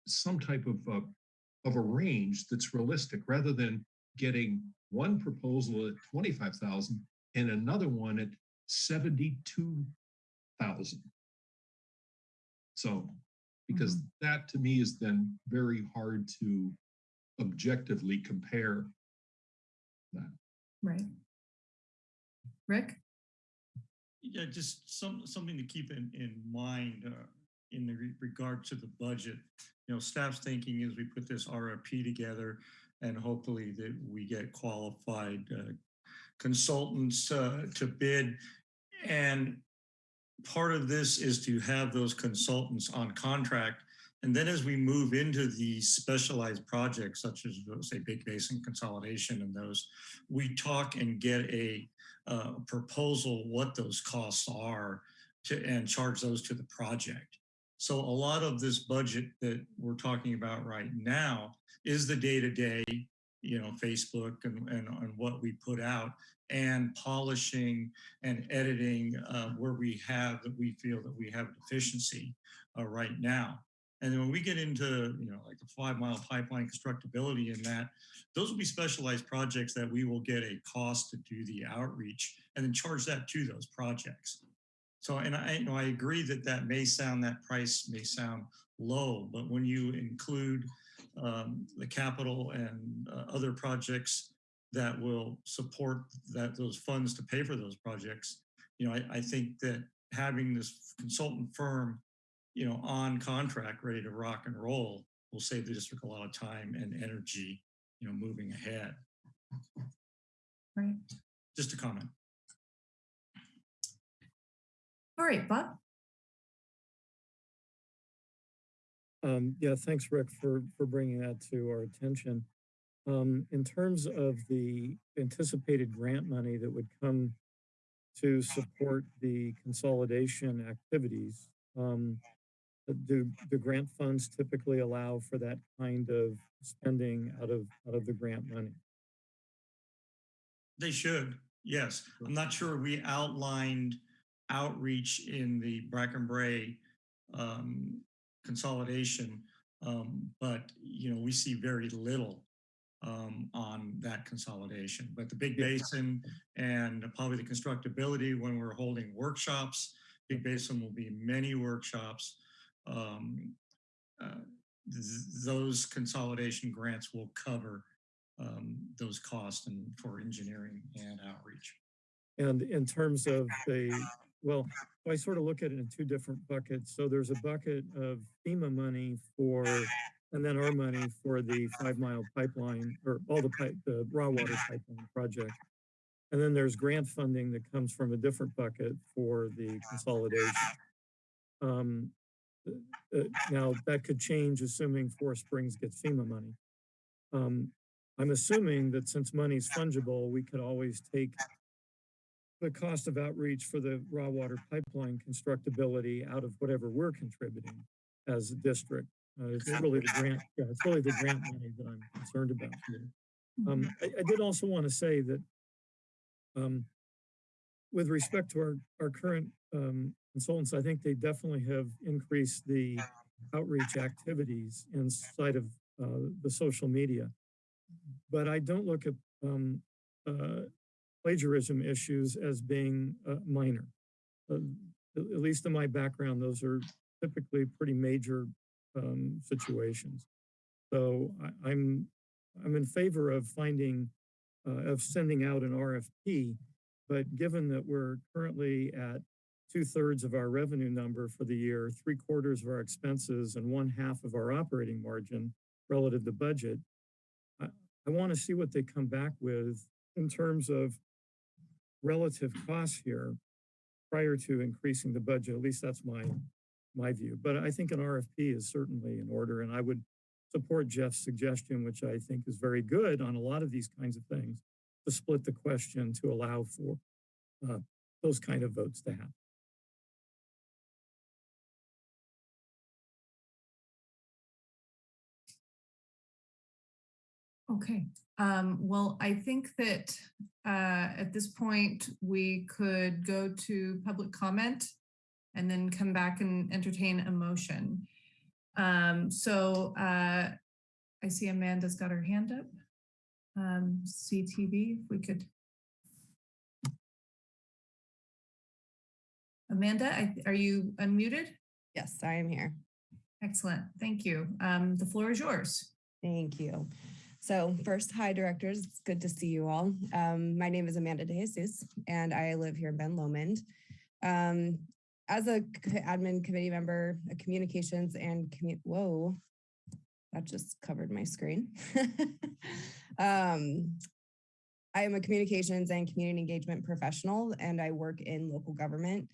some type of, uh, of a range that's realistic, rather than getting one proposal at 25,000 and another one at 72,000. So, because that to me is then very hard to objectively compare that. Right. Rick? Yeah, just some, something to keep in, in mind uh, in the re- regard to the budget. You know, staff's thinking is we put this RFP together and hopefully that we get qualified uh, consultants uh, to bid. And part of this is to have those consultants on contract. And then as we move into these specialized projects, such as say Big Basin consolidation and those, we talk and get a uh, proposal what those costs are to and charge those to the project. So a lot of this budget that we're talking about right now is the day-to-day, you know, Facebook and, and, and what we put out and polishing and editing uh, where we have that we feel that we have deficiency uh, right now. And then when we get into, you know, like the five mile pipeline constructability and that, those will be specialized projects that we will get a cost to do the outreach and then charge that to those projects. So, and I, you know, I agree that that may sound, that price may sound low, but when you include um, the capital and uh, other projects that will support that those funds to pay for those projects, you know, I, I think that having this consultant firm, you know, on contract, ready to rock and roll, will save the district a lot of time and energy, you know, moving ahead. Right. Just a comment. All right, Bob? Um, yeah, thanks, Rick, for, for bringing that to our attention. Um, in terms of the anticipated grant money that would come to support the consolidation activities, um, do, do grant funds typically allow for that kind of spending out of, out of the grant money? They should, yes. I'm not sure we outlined outreach in the Bracken Brae um, consolidation, um, but you know we see very little um, on that consolidation. But the Big Basin and probably the constructability when we're holding workshops, Big Basin will be many workshops. Um, uh, th those consolidation grants will cover um, those costs and for engineering and outreach. And in terms of the, well, I sort of look at it in two different buckets. So there's a bucket of FEMA money for, and then our money for the five mile pipeline or all the pipe, the raw water pipeline project. And then there's grant funding that comes from a different bucket for the consolidation. Um, uh, now that could change assuming Forest Springs gets FEMA money. Um, I'm assuming that since money's fungible, we could always take the cost of outreach for the raw water pipeline constructability out of whatever we're contributing as a district. Uh, it's really the grant, yeah, it's really the grant money that I'm concerned about here. Um, I, I did also want to say that um, with respect to our, our current um, consultants, I think they definitely have increased the outreach activities inside of uh, the social media but I don't look at um, uh, plagiarism issues as being uh, minor. Uh, at least in my background, those are typically pretty major um, situations. So I, I'm I'm in favor of finding uh, of sending out an RFP, but given that we're currently at two thirds of our revenue number for the year, three quarters of our expenses, and one half of our operating margin relative to budget, I want to see what they come back with in terms of relative costs here prior to increasing the budget. At least that's my my view. But I think an RFP is certainly in order, and I would support Jeff's suggestion, which I think is very good on a lot of these kinds of things, to split the question to allow for uh, those kind of votes to happen. Okay, um, well, I think that uh, at this point, we could go to public comment and then come back and entertain a motion. Um, so uh, I see Amanda's got her hand up. Um, CTV, if we could. Amanda, I, are you unmuted? Yes, I am here. Excellent, thank you. Um, the floor is yours. Thank you. So first, hi directors, it's good to see you all. Um, my name is Amanda De Jesus and I live here in Ben Lomond. Um, as a admin committee member, a communications and commu- whoa, that just covered my screen. um, I am a communications and community engagement professional and I work in local government.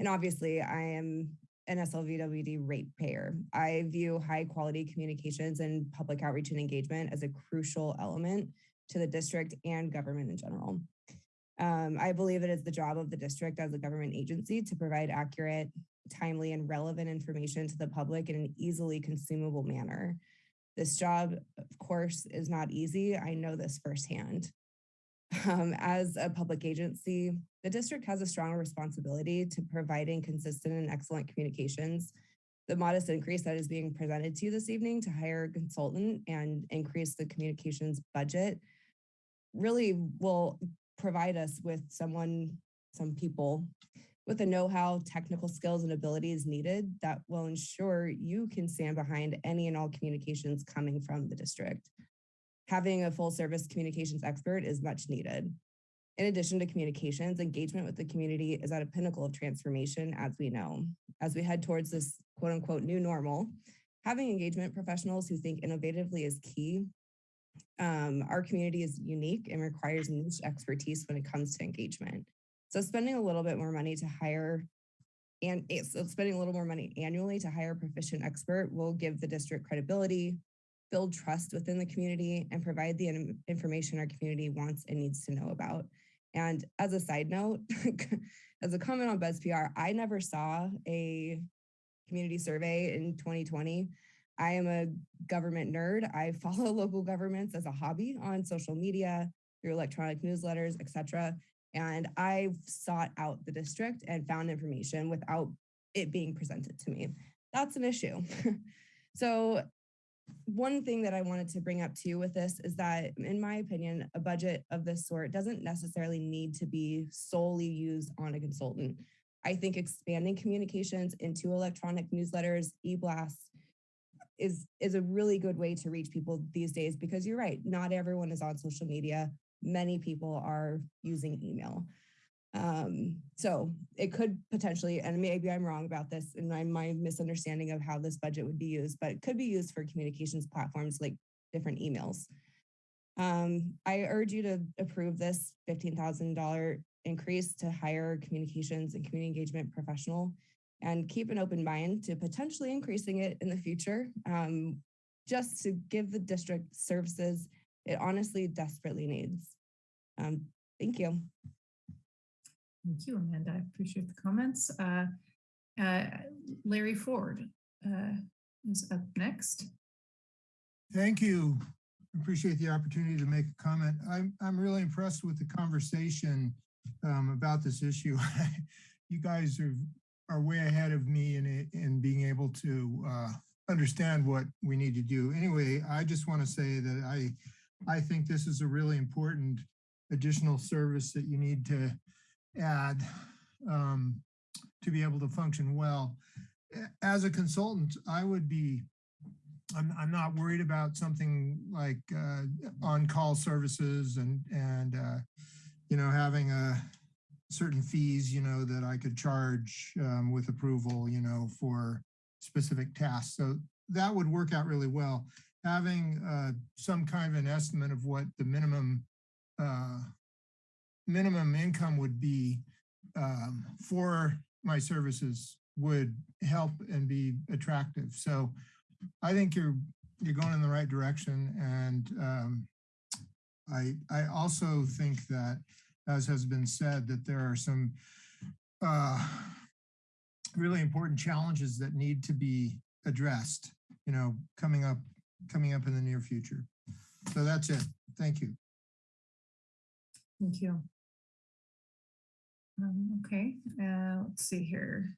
And obviously I am an SLVWD ratepayer. I view high quality communications and public outreach and engagement as a crucial element to the district and government in general. Um, I believe it is the job of the district as a government agency to provide accurate, timely, and relevant information to the public in an easily consumable manner. This job, of course, is not easy. I know this firsthand. Um, as a public agency, the district has a strong responsibility to providing consistent and excellent communications The modest increase that is being presented to you this evening to hire a consultant and increase the communications budget really will provide us with someone, some people with the know-how, technical skills and abilities needed that will ensure you can stand behind any and all communications coming from the district. Having a full service communications expert is much needed. In addition to communications, engagement with the community is at a pinnacle of transformation, as we know. As we head towards this quote unquote new normal, having engagement professionals who think innovatively is key. Um, our community is unique and requires niche expertise when it comes to engagement. So spending a little bit more money to hire and so spending a little more money annually to hire a proficient expert will give the district credibility, build trust within the community, and provide the information our community wants and needs to know about. And as a side note, as a comment on BuzzPR, I never saw a community survey in 2020. I am a government nerd. I follow local governments as a hobby on social media, through electronic newsletters, etc. And I sought out the district and found information without it being presented to me. That's an issue. so one thing that I wanted to bring up too with this is that, in my opinion, a budget of this sort doesn't necessarily need to be solely used on a consultant. I think expanding communications into electronic newsletters, e-blasts, is is a really good way to reach people these days because you're right, not everyone is on social media. Many people are using email. Um, so it could potentially, and maybe I'm wrong about this and my, my misunderstanding of how this budget would be used, but it could be used for communications platforms like different emails. Um, I urge you to approve this $15,000 increase to hire communications and community engagement professional and keep an open mind to potentially increasing it in the future, um, just to give the district services it honestly desperately needs. Um, thank you. Thank you, Amanda. I appreciate the comments. Uh, uh, Larry Ford uh, is up next. Thank you. Appreciate the opportunity to make a comment. I'm, I'm really impressed with the conversation um, about this issue. you guys are, are way ahead of me in, in being able to uh, understand what we need to do. Anyway, I just want to say that I, I think this is a really important additional service that you need to add um, to be able to function well. As a consultant, I would be I'm, I'm not worried about something like uh, on-call services and, and, uh, you know, having a certain fees, you know, that I could charge um, with approval, you know, for specific tasks. So that would work out really well. Having uh, some kind of an estimate of what the minimum uh, minimum income would be um, for my services would help and be attractive. So I think you're you're going in the right direction, and um, I I also think that, as has been said, that there are some uh, really important challenges that need to be addressed. You know, coming up coming up in the near future. So that's it. Thank you. Thank you. Um, okay, uh, let's see here.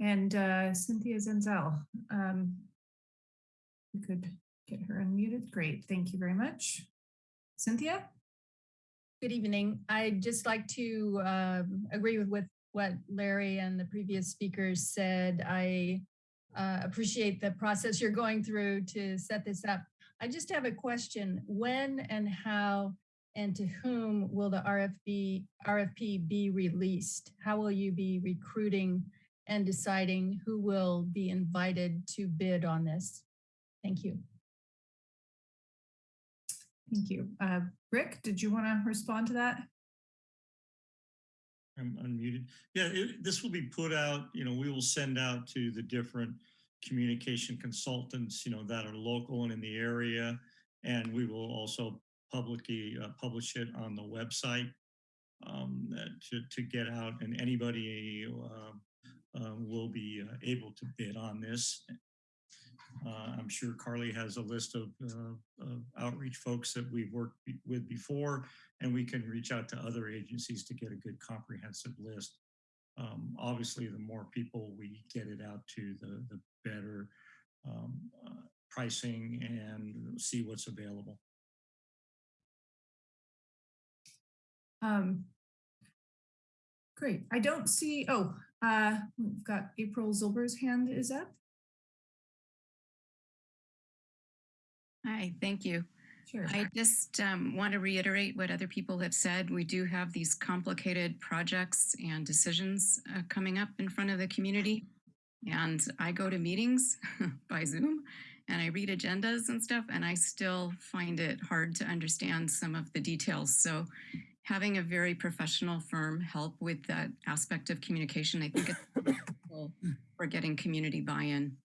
And uh, Cynthia Zenzel, um, we could get her unmuted. Great, thank you very much. Cynthia? Good evening. I'd just like to um, agree with, with what Larry and the previous speakers said. I uh, appreciate the process you're going through to set this up. I just have a question. When and how and to whom will the RFB, RFP be released? How will you be recruiting and deciding who will be invited to bid on this? Thank you. Thank you. Uh, Rick, did you want to respond to that? I'm unmuted. Yeah, it, this will be put out, you know, we will send out to the different communication consultants, you know, that are local and in the area. And we will also publicly uh, publish it on the website um, to, to get out and anybody uh, uh, will be uh, able to bid on this. Uh, I'm sure Carly has a list of, of outreach folks that we've worked with before, and we can reach out to other agencies to get a good comprehensive list. Um, obviously, the more people we get it out to, the, the better um, pricing and see what's available. Um, great. I don't see, oh, uh, we've got April Zilber's hand is up. Hi, thank you. Sure. I just um, want to reiterate what other people have said. We do have these complicated projects and decisions uh, coming up in front of the community. And I go to meetings by Zoom and I read agendas and stuff, and I still find it hard to understand some of the details. So having a very professional firm help with that aspect of communication, I think it's for getting community buy-in.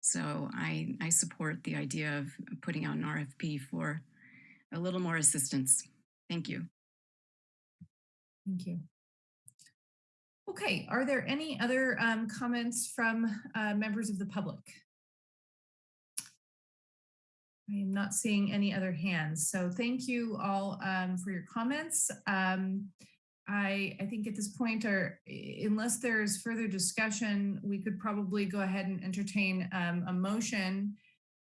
So I, I support the idea of putting out an RFP for a little more assistance. Thank you. Thank you. Okay, are there any other um, comments from uh, members of the public? I am not seeing any other hands, so thank you all um, for your comments. Um, I, I think at this point, or unless there's further discussion, we could probably go ahead and entertain um, a motion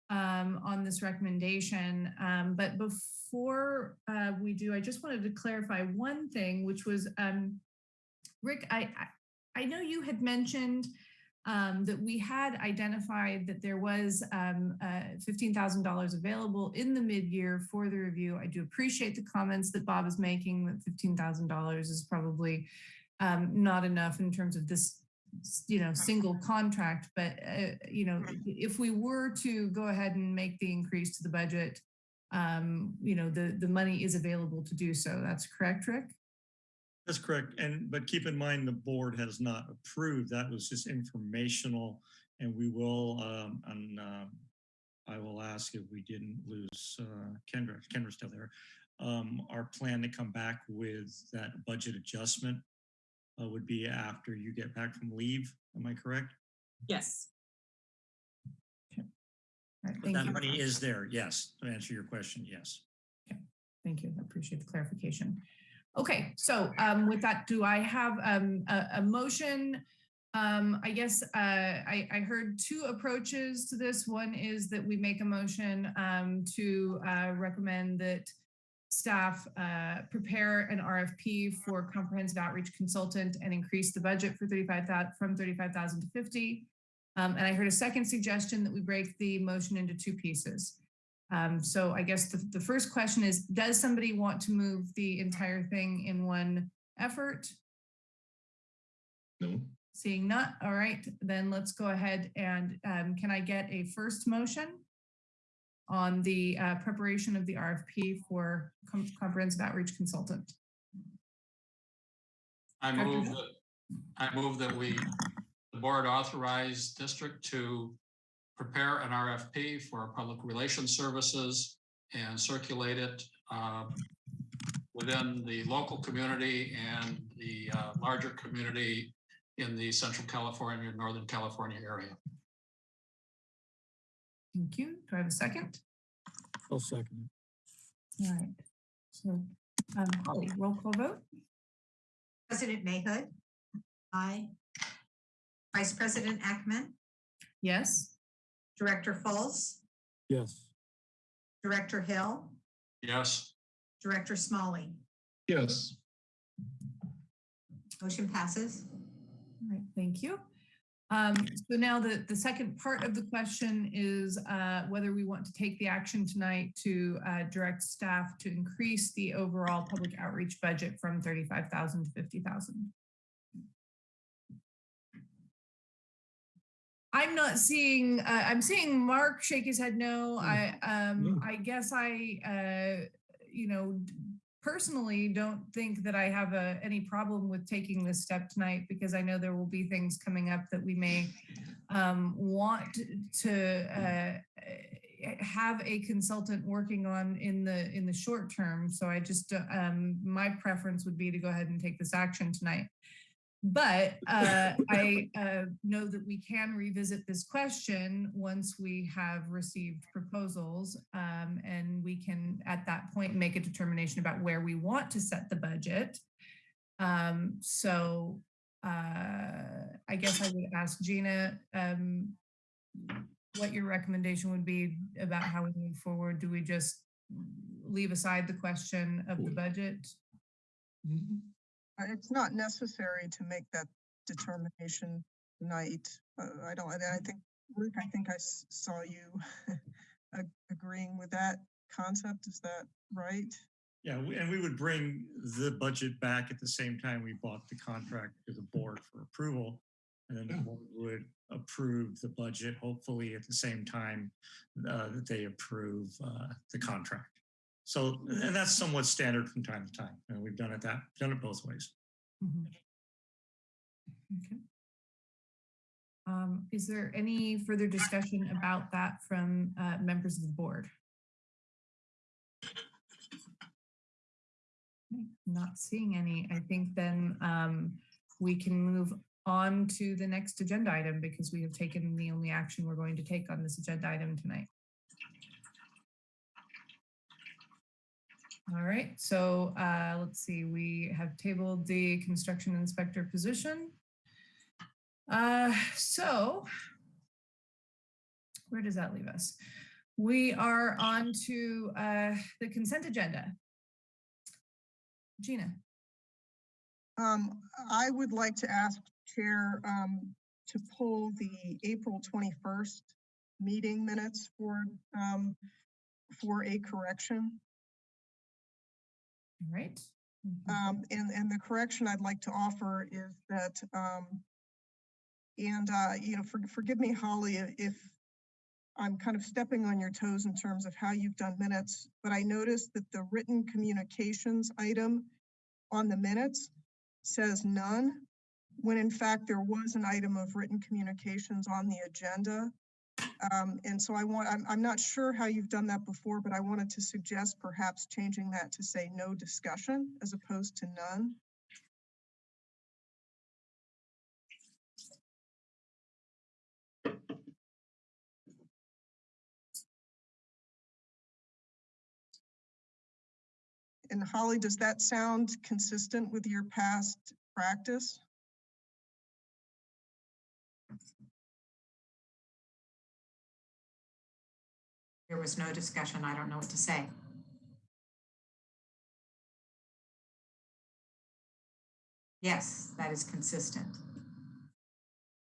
um, on this recommendation. Um, but before uh, we do, I just wanted to clarify one thing, which was, um, Rick, I, I, I know you had mentioned um, that we had identified that there was um, uh, $15,000 available in the mid-year for the review. I do appreciate the comments that Bob is making that $15,000 is probably um, not enough in terms of this you know, single contract, but uh, you know, if we were to go ahead and make the increase to the budget, um, you know, the the money is available to do so. That's correct, Rick? That's correct. And, but keep in mind, the board has not approved. That was just informational. And we will, um, and, um, I will ask if we didn't lose, uh, Kendra, Kendra's still there. Um, our plan to come back with that budget adjustment uh, would be after you get back from leave. Am I correct? Yes. All right, But thank that you. money is there. Yes. To answer your question, yes. Okay. Thank you. I appreciate the clarification. Okay, so um, with that, do I have um, a, a motion? Um, I guess uh, I, I heard two approaches to this. One is that we make a motion um, to uh, recommend that staff uh, prepare an RFP for comprehensive outreach consultant and increase the budget for 35,000 from 35,000 to 50. Um, and I heard a second suggestion that we break the motion into two pieces. Um, so I guess the, the first question is, does somebody want to move the entire thing in one effort? No, Seeing not, all right, then let's go ahead and um, can I get a first motion on the uh, preparation of the RFP for com- comprehensive outreach consultant? I move that, I move that we, the board authorize district to prepare an RFP for public relations services and circulate it uh, within the local community and the uh, larger community in the Central California, Northern California area. Thank you. Do I have a second? I'll second. All right. So, um, Holly, roll call vote? President Mahood, Aye. Vice President Ackman? Yes. Director Fultz, Yes, Director Hill, Yes, Director Smalley. yes, Motion passes. All right, thank you. Um, so now the, the second part of the question is uh, whether we want to take the action tonight to uh, direct staff to increase the overall public outreach budget from 35,000 to 50,000. I'm not seeing, uh, I'm seeing Mark shake his head no. I, um, I guess I, uh, you know, personally don't think that I have a, any problem with taking this step tonight because I know there will be things coming up that we may um, want to uh, have a consultant working on in the in the short term. So I just uh, um, my preference would be to go ahead and take this action tonight. But uh, I uh, know that we can revisit this question once we have received proposals um, and we can at that point make a determination about where we want to set the budget. Um, so uh, I guess I would ask Gina, um, what your recommendation would be about how we move forward. Do we just leave aside the question of the budget? It's not necessary to make that determination tonight. Uh, I don't, I think, Ruth, I think I saw you agreeing with that concept. Is that right? Yeah, we- and we would bring the budget back at the same time we bought the contract to the board for approval. And then the board would approve the budget, hopefully at the same time uh, that they approve uh, the contract. So, and that's somewhat standard from time to time. And we've done it that, done it both ways. Mhm. Okay. Um, is there any further discussion about that from uh, members of the board? Not seeing any, I think then um, we can move on to the next agenda item because we have taken the only action we're going to take on this agenda item tonight. All right, so uh, let's see, we have tabled the construction inspector position. Uh, so where does that leave us? We are on to uh, the consent agenda. Gina, Um, I would like to ask Chair, um, to pull the April twenty-first meeting minutes for, um, for a correction. All right? Um, and, and the correction I'd like to offer is that, um, and, uh, you know, for, forgive me, Holly, if I'm kind of stepping on your toes in terms of how you've done minutes, but I noticed that the written communications item on the minutes says none, when in fact there was an item of written communications on the agenda. Um, and so I want, I'm, I'm not sure how you've done that before, but I wanted to suggest perhaps changing that to say no discussion as opposed to none. And Holly, does that sound consistent with your past practice? There was no discussion. I don't know what to say. Yes, that is consistent.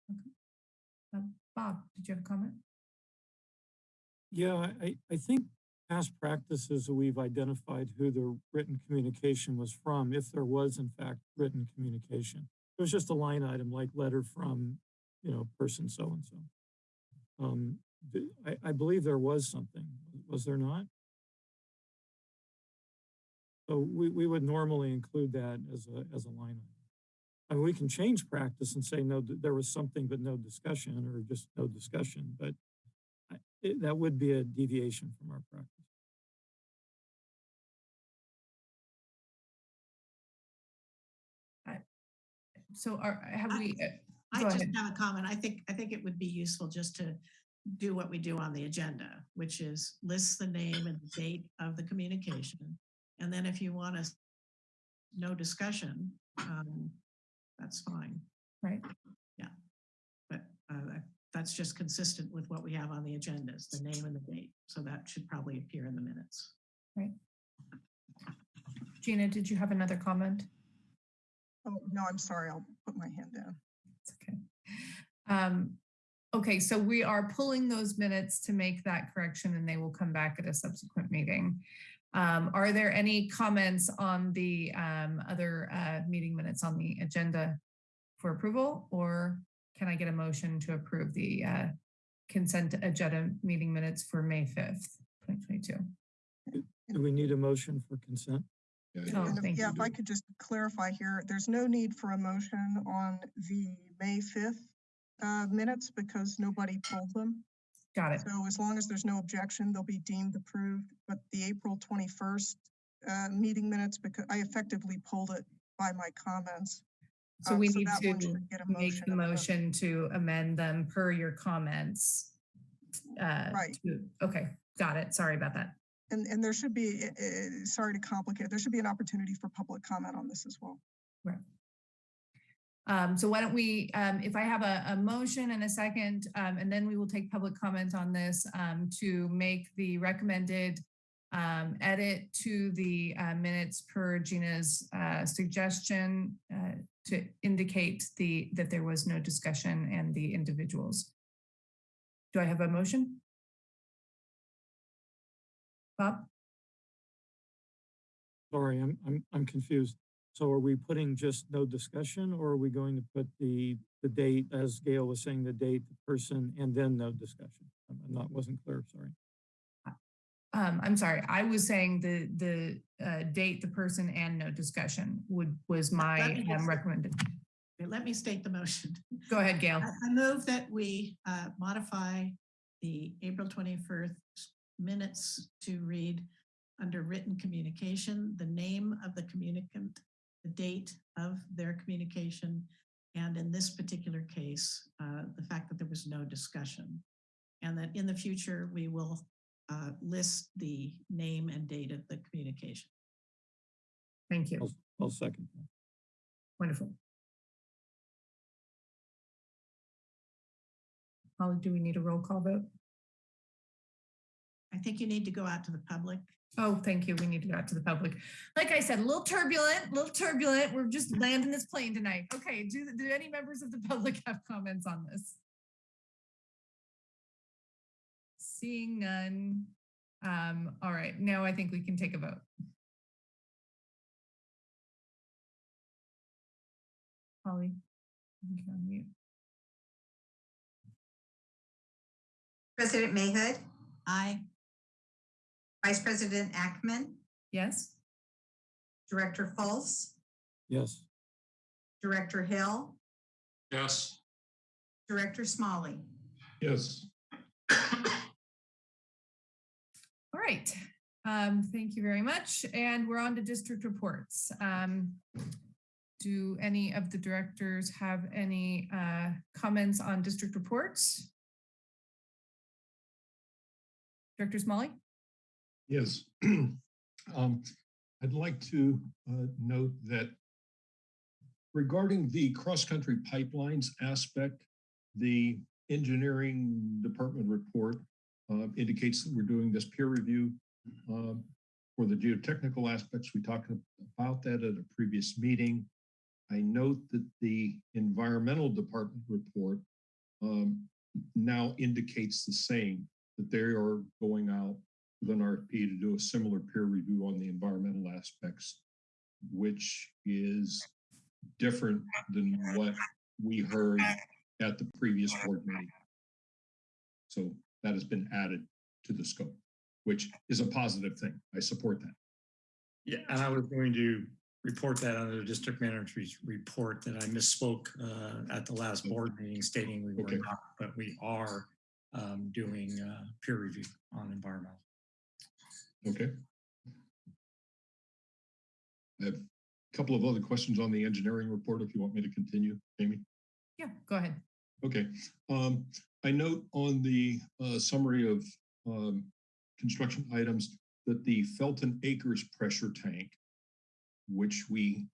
Okay. Uh, Bob, did you have a comment? Yeah, I- I, I think past practices, we've identified who the written communication was from, if there was in fact written communication. It was just a line item like letter from, you know, person so-and-so. Um, th- I, I believe there was something, was there not? So we, we would normally include that as a, as a line item. I mean, we can change practice and say, no, there was something, but no discussion, or just no discussion, but I- it- that would be a deviation from our practice. So are, have I- we? uh, I just ahead. have a comment. I think, I think it would be useful just to do what we do on the agenda, which is list the name and the date of the communication. And then if you want us, no discussion, um, that's fine. Right. Yeah. But, uh, that's just consistent with what we have on the agendas, the name and the date. So that should probably appear in the minutes. Right. Gina, did you have another comment? Oh, no, I'm sorry. I'll put my hand down. It's okay. Um, okay, so we are pulling those minutes to make that correction and they will come back at a subsequent meeting. Um, are there any comments on the um, other uh, meeting minutes on the agenda for approval? Or can I get a motion to approve the uh, consent agenda meeting minutes for May 5th, 2022? Do we need a motion for consent? Yeah, Oh, And if- thank Yeah, if I could just clarify here, there's no need for a motion on the May 5th uh, minutes because nobody pulled them. Got it. So as long as there's no objection, they'll be deemed approved. But the April 21st uh, meeting minutes, because I effectively pulled it by my comments. So uh, we so need to get a make the motion to amend them per your comments. uh, Right. to- Okay, got it. Sorry about that. And, and there should be, uh, sorry to complicate, there should be an opportunity for public comment on this as well. Right. Um, so why don't we, um, if I have a, a motion and a second, um, and then we will take public comment on this, um, to make the recommended um, edit to the uh, minutes per Gina's uh, suggestion uh, to indicate the, that there was no discussion and the individuals. Do I have a motion? Bob? Sorry, I'm, I'm, I'm confused. So are we putting just no discussion or are we going to put the, the date, as Gail was saying, the date, the person, and then no discussion? I'm I'm not, wasn't clear, sorry. Um, I'm sorry, I was saying the, the uh, date, the person, and no discussion would, was my Let me um, recommended. Let me state the motion. Go ahead, Gail. I I move that we uh, modify the April 21st minutes to read under written communication, the name of the communicant, the date of their communication, and in this particular case, uh, the fact that there was no discussion. And that in the future, we will uh, list the name and date of the communication. Thank you. I'll, I'll second. that. Wonderful. Holly, do we need a roll call vote? I think you need to go out to the public. Oh, thank you. We need to go out to the public. Like I said, a little turbulent, a little turbulent. We're just landing this plane tonight. Okay, do, do any members of the public have comments on this? Seeing none. Um, all right, now I think we can take a vote. Holly. you can unmute. President Mahood, Aye. Vice President Ackman? Yes? Director Fultz, Yes, Director Hill, Yes. Director Smalley. Yes. All right. Um, thank you very much. And we're on to district reports. Um, do any of the directors have any uh, comments on district reports? Director Smalley? Yes. Um, I'd like to uh, note that regarding the cross-country pipelines aspect, the engineering department report uh, indicates that we're doing this peer review um, for the geotechnical aspects. We talked about that at a previous meeting. I note that the environmental department report um, now indicates the same, that they are going out with an RFP to do a similar peer review on the environmental aspects, which is different than what we heard at the previous board meeting. So that has been added to the scope, which is a positive thing. I support that. Yeah, and I was going to report that under the district manager's report that I misspoke uh, at the last board meeting stating we were Okay. not, but we are um, doing uh, peer review on environmental. Okay. I have a couple of other questions on the engineering report if you want me to continue, Jamie. Yeah, go ahead. Okay, um, I note on the uh, summary of um, construction items that the Felton Acres pressure tank, which we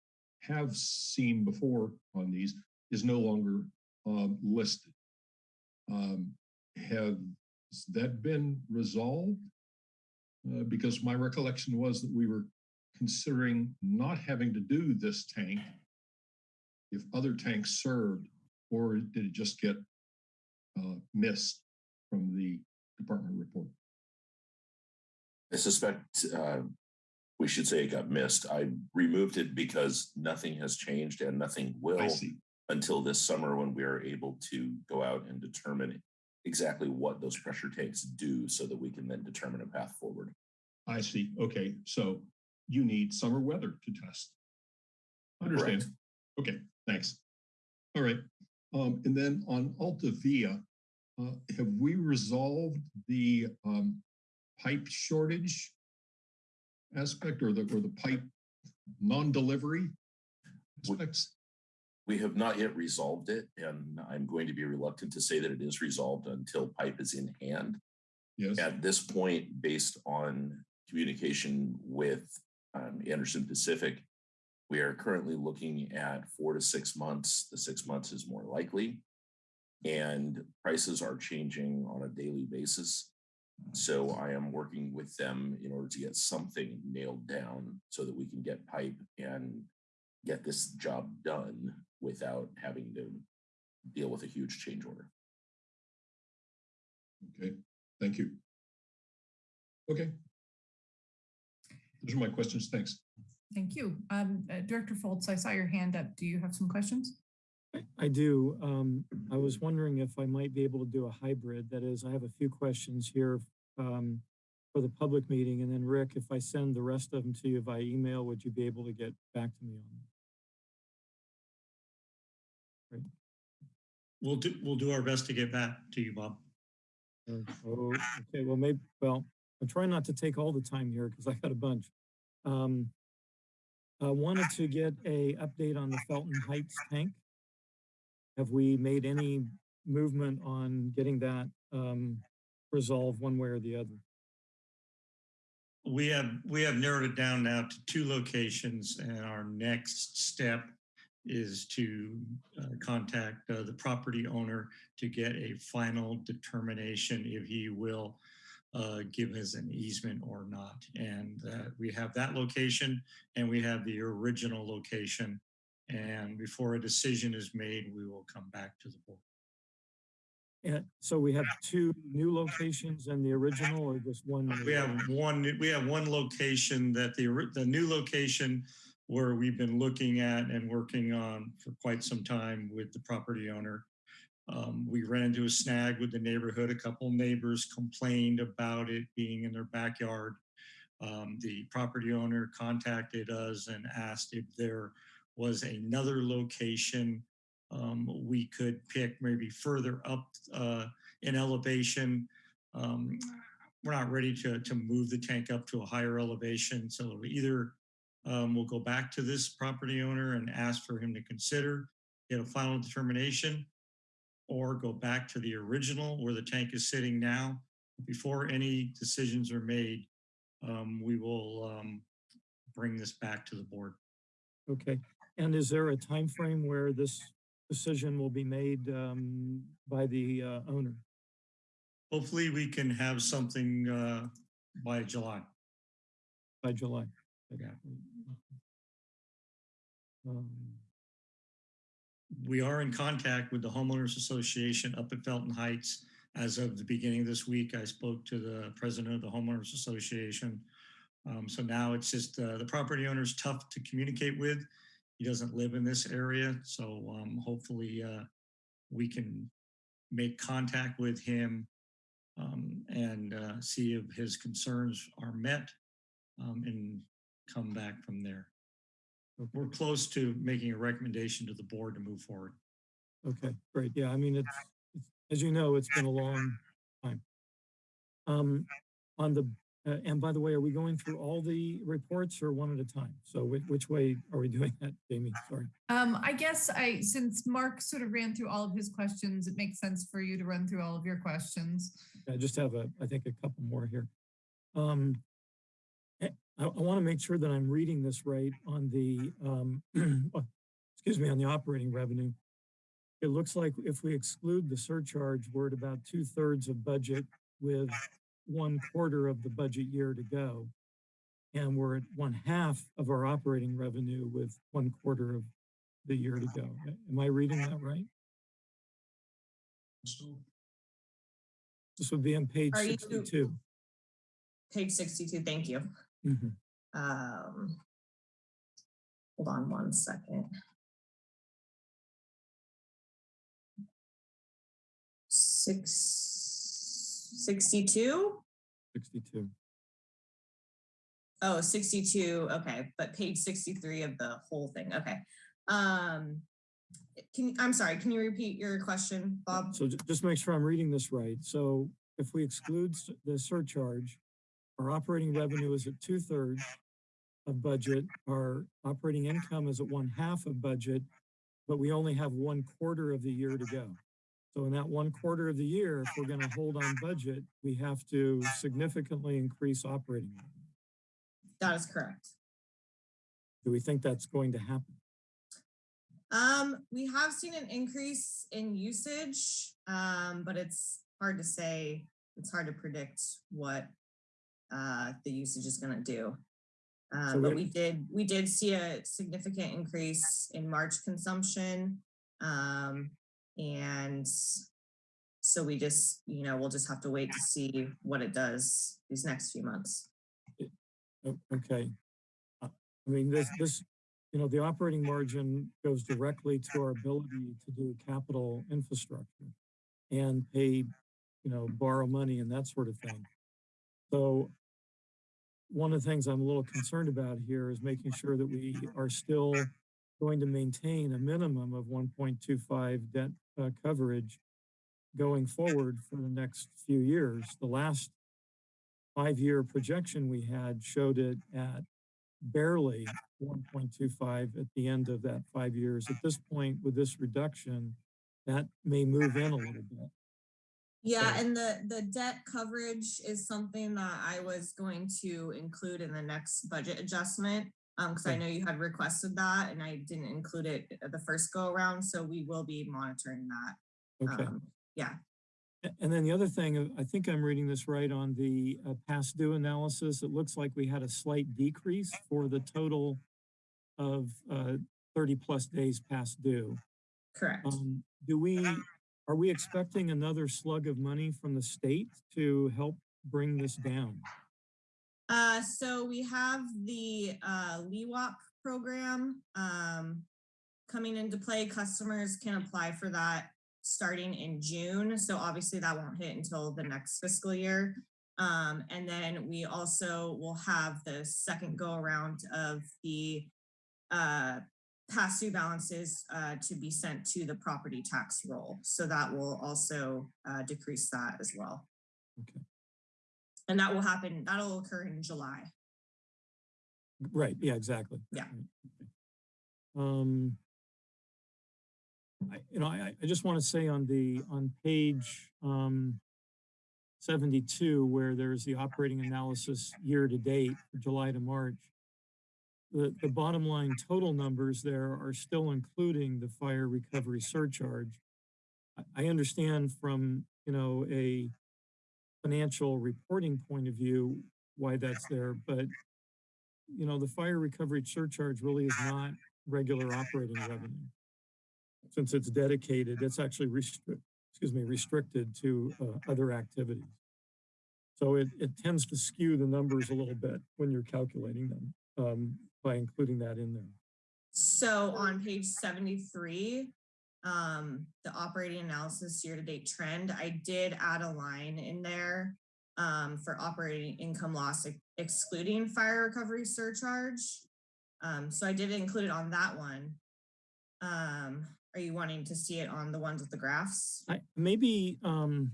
have seen before on these, is no longer um, listed. Um, Has that been resolved? Uh, Because my recollection was that we were considering not having to do this tank if other tanks served or did it just get uh, missed from the department report? I suspect uh, we should say it got missed. I removed it because nothing has changed and nothing will until this summer when we are able to go out and determine exactly what those pressure tanks do so that we can then determine a path forward. I see. Okay, so you need summer weather to test. Understand? Correct. Okay, thanks. All right. Um, and then on Alta Via, uh, have we resolved the um, pipe shortage aspect or the or the pipe non-delivery aspects? We have not yet resolved it, and I'm going to be reluctant to say that it is resolved until pipe is in hand. Yes. At this point, based on communication with um, Anderson Pacific, We are currently looking at four to six months. The six months is more likely. And prices are changing on a daily basis. So I am working with them in order to get something nailed down so that we can get pipe and get this job done without having to deal with a huge change order. Okay, thank you. Okay. Those are my questions. Thanks. Thank you. Um, uh, Director Fultz, I saw your hand up. Do you have some questions? I- I do. Um, I was wondering if I might be able to do a hybrid. That is, I have a few questions here um, for the public meeting. And then Rick, if I send the rest of them to you via email, would you be able to get back to me on them? We'll do, we'll do our best to get back to you, Bob. Oh, okay, well, maybe, well, I'm trying not to take all the time here because I got a bunch. Um, I wanted to get a update on the Felton Heights tank. Have we made any movement on getting that um, resolved one way or the other? We have, we have narrowed it down now to two locations and our next step is to uh, contact uh, the property owner to get a final determination if he will uh, give us an easement or not. And uh, we have that location and we have the original location. And before a decision is made, we will come back to the board. And so we have two new locations and the original or just one? We have one, we have one location that the, the new location where we've been looking at and working on for quite some time with the property owner. Um, we ran into a snag with the neighborhood. A couple neighbors complained about it being in their backyard. Um, the property owner contacted us and asked if there was another location um, we could pick maybe further up uh, in elevation. Um, we're not ready to, to move the tank up to a higher elevation. So either um, we'll go back to this property owner and ask for him to consider, get a final determination, or go back to the original where the tank is sitting now. Before any decisions are made, um, we will um, bring this back to the board. Okay, and is there a time frame where this decision will be made um, by the uh, owner? Hopefully, we can have something uh, by July. By July? Um, we are in contact with the homeowners association up at Felton Heights. As of the beginning of this week, I spoke to the president of the homeowners association. Um, so now it's just uh, the property owner is tough to communicate with. He doesn't live in this area, so um, hopefully uh, we can make contact with him um, and uh, see if his concerns are met um, and come back from there. We're close to making a recommendation to the board to move forward. Okay, great. Yeah, I mean, it's, it's- as you know, it's been a long time. Um, on the, uh, and by the way, are we going through all the reports or one at a time? So which, which way are we doing that, Jamie? Sorry. Um, I guess I, since Mark sort of ran through all of his questions, it makes sense for you to run through all of your questions. I just have a, I think a couple more here. Um, I, I want to make sure that I'm reading this right on the, um, oh, excuse me, on the operating revenue. It looks like if we exclude the surcharge, we're at about two thirds of budget with one quarter of the budget year to go. And we're at one half of our operating revenue with one quarter of the year to go. Am I reading that right? This would be on page Are you- sixty-two. Page sixty-two, thank you. Mhm. Um, hold on one second. Six, sixty-two? 62. Oh, 62, okay, but page sixty-three of the whole thing, okay. Um, can, I'm sorry, can you repeat your question, Bob? So just make sure I'm reading this right. So if we exclude the surcharge, our operating revenue is at two thirds of budget. Our operating income is at one half of budget, but we only have one quarter of the year to go. So in that one quarter of the year, if we're going to hold on budget, we have to significantly increase operating. That is correct. Do we think that's going to happen? Um, we have seen an increase in usage, um, but it's hard to say. It's hard to predict what uh, the usage is going to do. So but we- we did we did see a significant increase in March consumption, um, and so we just you know we'll just have to wait to see what it does these next few months. Okay. Uh, I mean, this, this, you know, the operating margin goes directly to our ability to do capital infrastructure and pay, you know, borrow money and that sort of thing. So one of the things I'm a little concerned about here is making sure that we are still going to maintain a minimum of 1.25 debt uh, coverage going forward for the next few years. The last five-year projection we had showed it at barely 1.25 at the end of that five years. At this point, with this reduction, that may move in a little bit. Yeah, and the, the debt coverage is something that I was going to include in the next budget adjustment. Um, because I know you had requested that and I didn't include it the first go around, so we will be monitoring that. Okay. Um, Yeah, And then the other thing, uh, I think I'm reading this right on the uh, past due analysis. It looks like we had a slight decrease for the total of uh, 30 plus days past due. correct. Um, do we, are we expecting another slug of money from the state to help bring this down? Uh, so we have the uh LIHWAP program um coming into play. Customers can apply for that starting in June. So obviously that won't hit until the next fiscal year. Um, and then we also will have the second go around of the uh past due balances uh to be sent to the property tax roll. So that will also uh decrease that as well. Okay. And that will happen, that'll occur in July. Right, yeah, exactly. Yeah. Okay. Um, I, you know, I, I just want to say on the, on page, um, seventy-two, where there's the operating analysis year to date, for July to March, the, the bottom line total numbers there are still including the fire recovery surcharge. I, understand from, you know, a financial reporting point of view, why that's there, but you know, the fire recovery surcharge really is not regular operating revenue. Since it's dedicated, it's actually excuse me, restricted to uh, other activities. So it, it tends to skew the numbers a little bit when you're calculating them um, by including that in there. So on page seventy-three, um, the operating analysis year-to-date trend, I did add a line in there um, for operating income loss ex- excluding fire recovery surcharge. Um, so I did include it on that one. Um, are you wanting to see it on the ones with the graphs? I, maybe, um,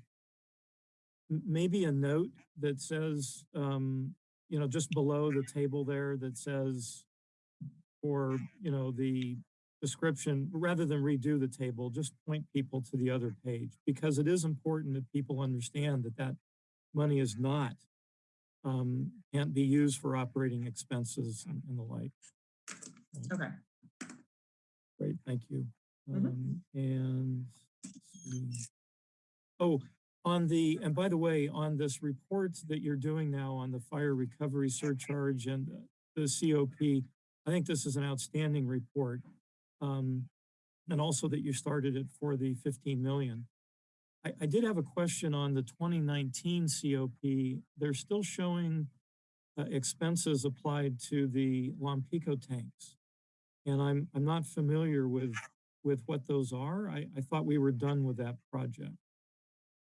maybe a note that says, um, you know, just below the table there that says for, you know, the description, rather than redo the table, just point people to the other page because it is important that people understand that that money is not, um, can't be used for operating expenses and and the like. Okay. Great, thank you. Mhm. Um, and, oh, on the, and by the way, on this report that you're doing now on the fire recovery surcharge and the COP, I think this is an outstanding report. Um, and also that you started it for the 15 million. I, I did have a question on the 2019 COP. They're still showing uh, expenses applied to the Lompico tanks. And I'm, I'm not familiar with, with what those are. I, I thought we were done with that project.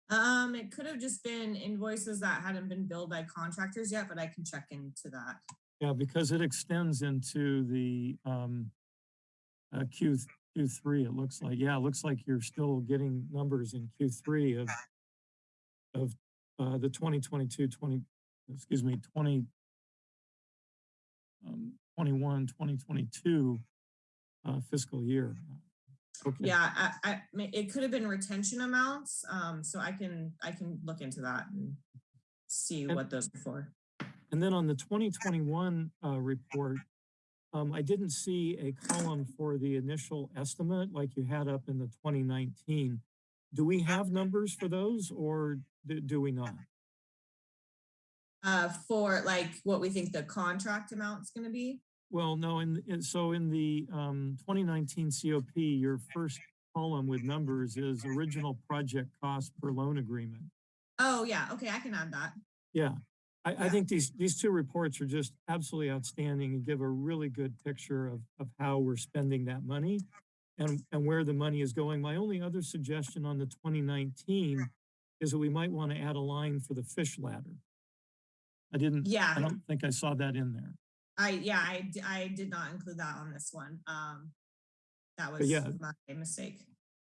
Um, it could have just been invoices that hadn't been billed by contractors yet, but I can check into that. Yeah, because it extends into the, um, uh, Q, Q3, it looks like. Yeah, it looks like you're still getting numbers in Q3 of, of, uh, the 2022, 20, excuse me, 20, um, 21, 2022, uh, fiscal year. Okay. Yeah, I, I, it could have been retention amounts, um, so I can, I can look into that and see And- what those are for. And then on the 2021 uh, report, um, I didn't see a column for the initial estimate like you had up in the 2019. Do we have numbers for those or do, do we not? Uh, for like what we think the contract amount's gonna be. Well, no, in, in- so in the um, 2019 COP, your first column with numbers is original project cost per loan agreement. Oh, yeah, okay, I can add that. Yeah, I, I think these, these two reports are just absolutely outstanding and give a really good picture of, of how we're spending that money and, and where the money is going. My only other suggestion on the 2019 is that we might want to add a line for the fish ladder. I didn't, Yeah. I don't think I saw that in there. I, yeah, I, I did not include that on this one. Um, that was yeah. my mistake.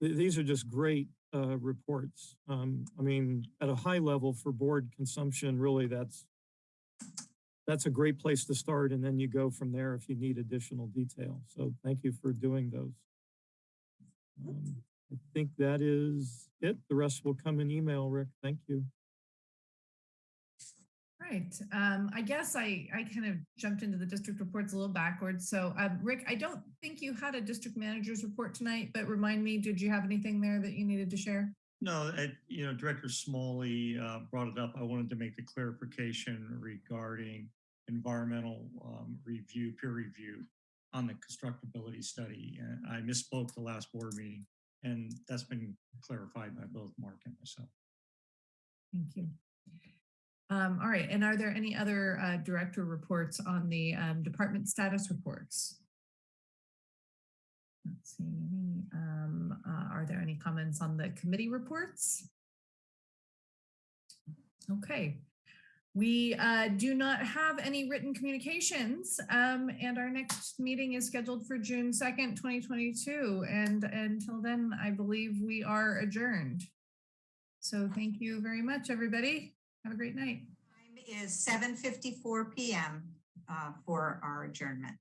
Th- These are just great uh, reports. Um, I mean, at a high level for board consumption, really, that's that's a great place to start, and then you go from there if you need additional detail. So thank you for doing those. Um, I think that is it. The rest will come in email, Rick. Thank you. Right. Um, I guess I, I kind of jumped into the district reports a little backwards. So, um, Rick, I don't think you had a district manager's report tonight, but remind me, did you have anything there that you needed to share? No, it, you know, Director Smalley uh, brought it up. I wanted to make the clarification regarding environmental um, review, peer review on the constructability study. And I misspoke the last board meeting, and that's been clarified by both Mark and myself. Thank you. Um, all right. And are there any other uh, director reports on the um, department status reports? Let's see. any, Um, uh, are there any comments on the committee reports? Okay. We uh, do not have any written communications, um, and our next meeting is scheduled for June 2nd, 2022. And until then, I believe we are adjourned. So thank you very much, everybody. Have a great night. Time is seven fifty-four PM uh, for our adjournment.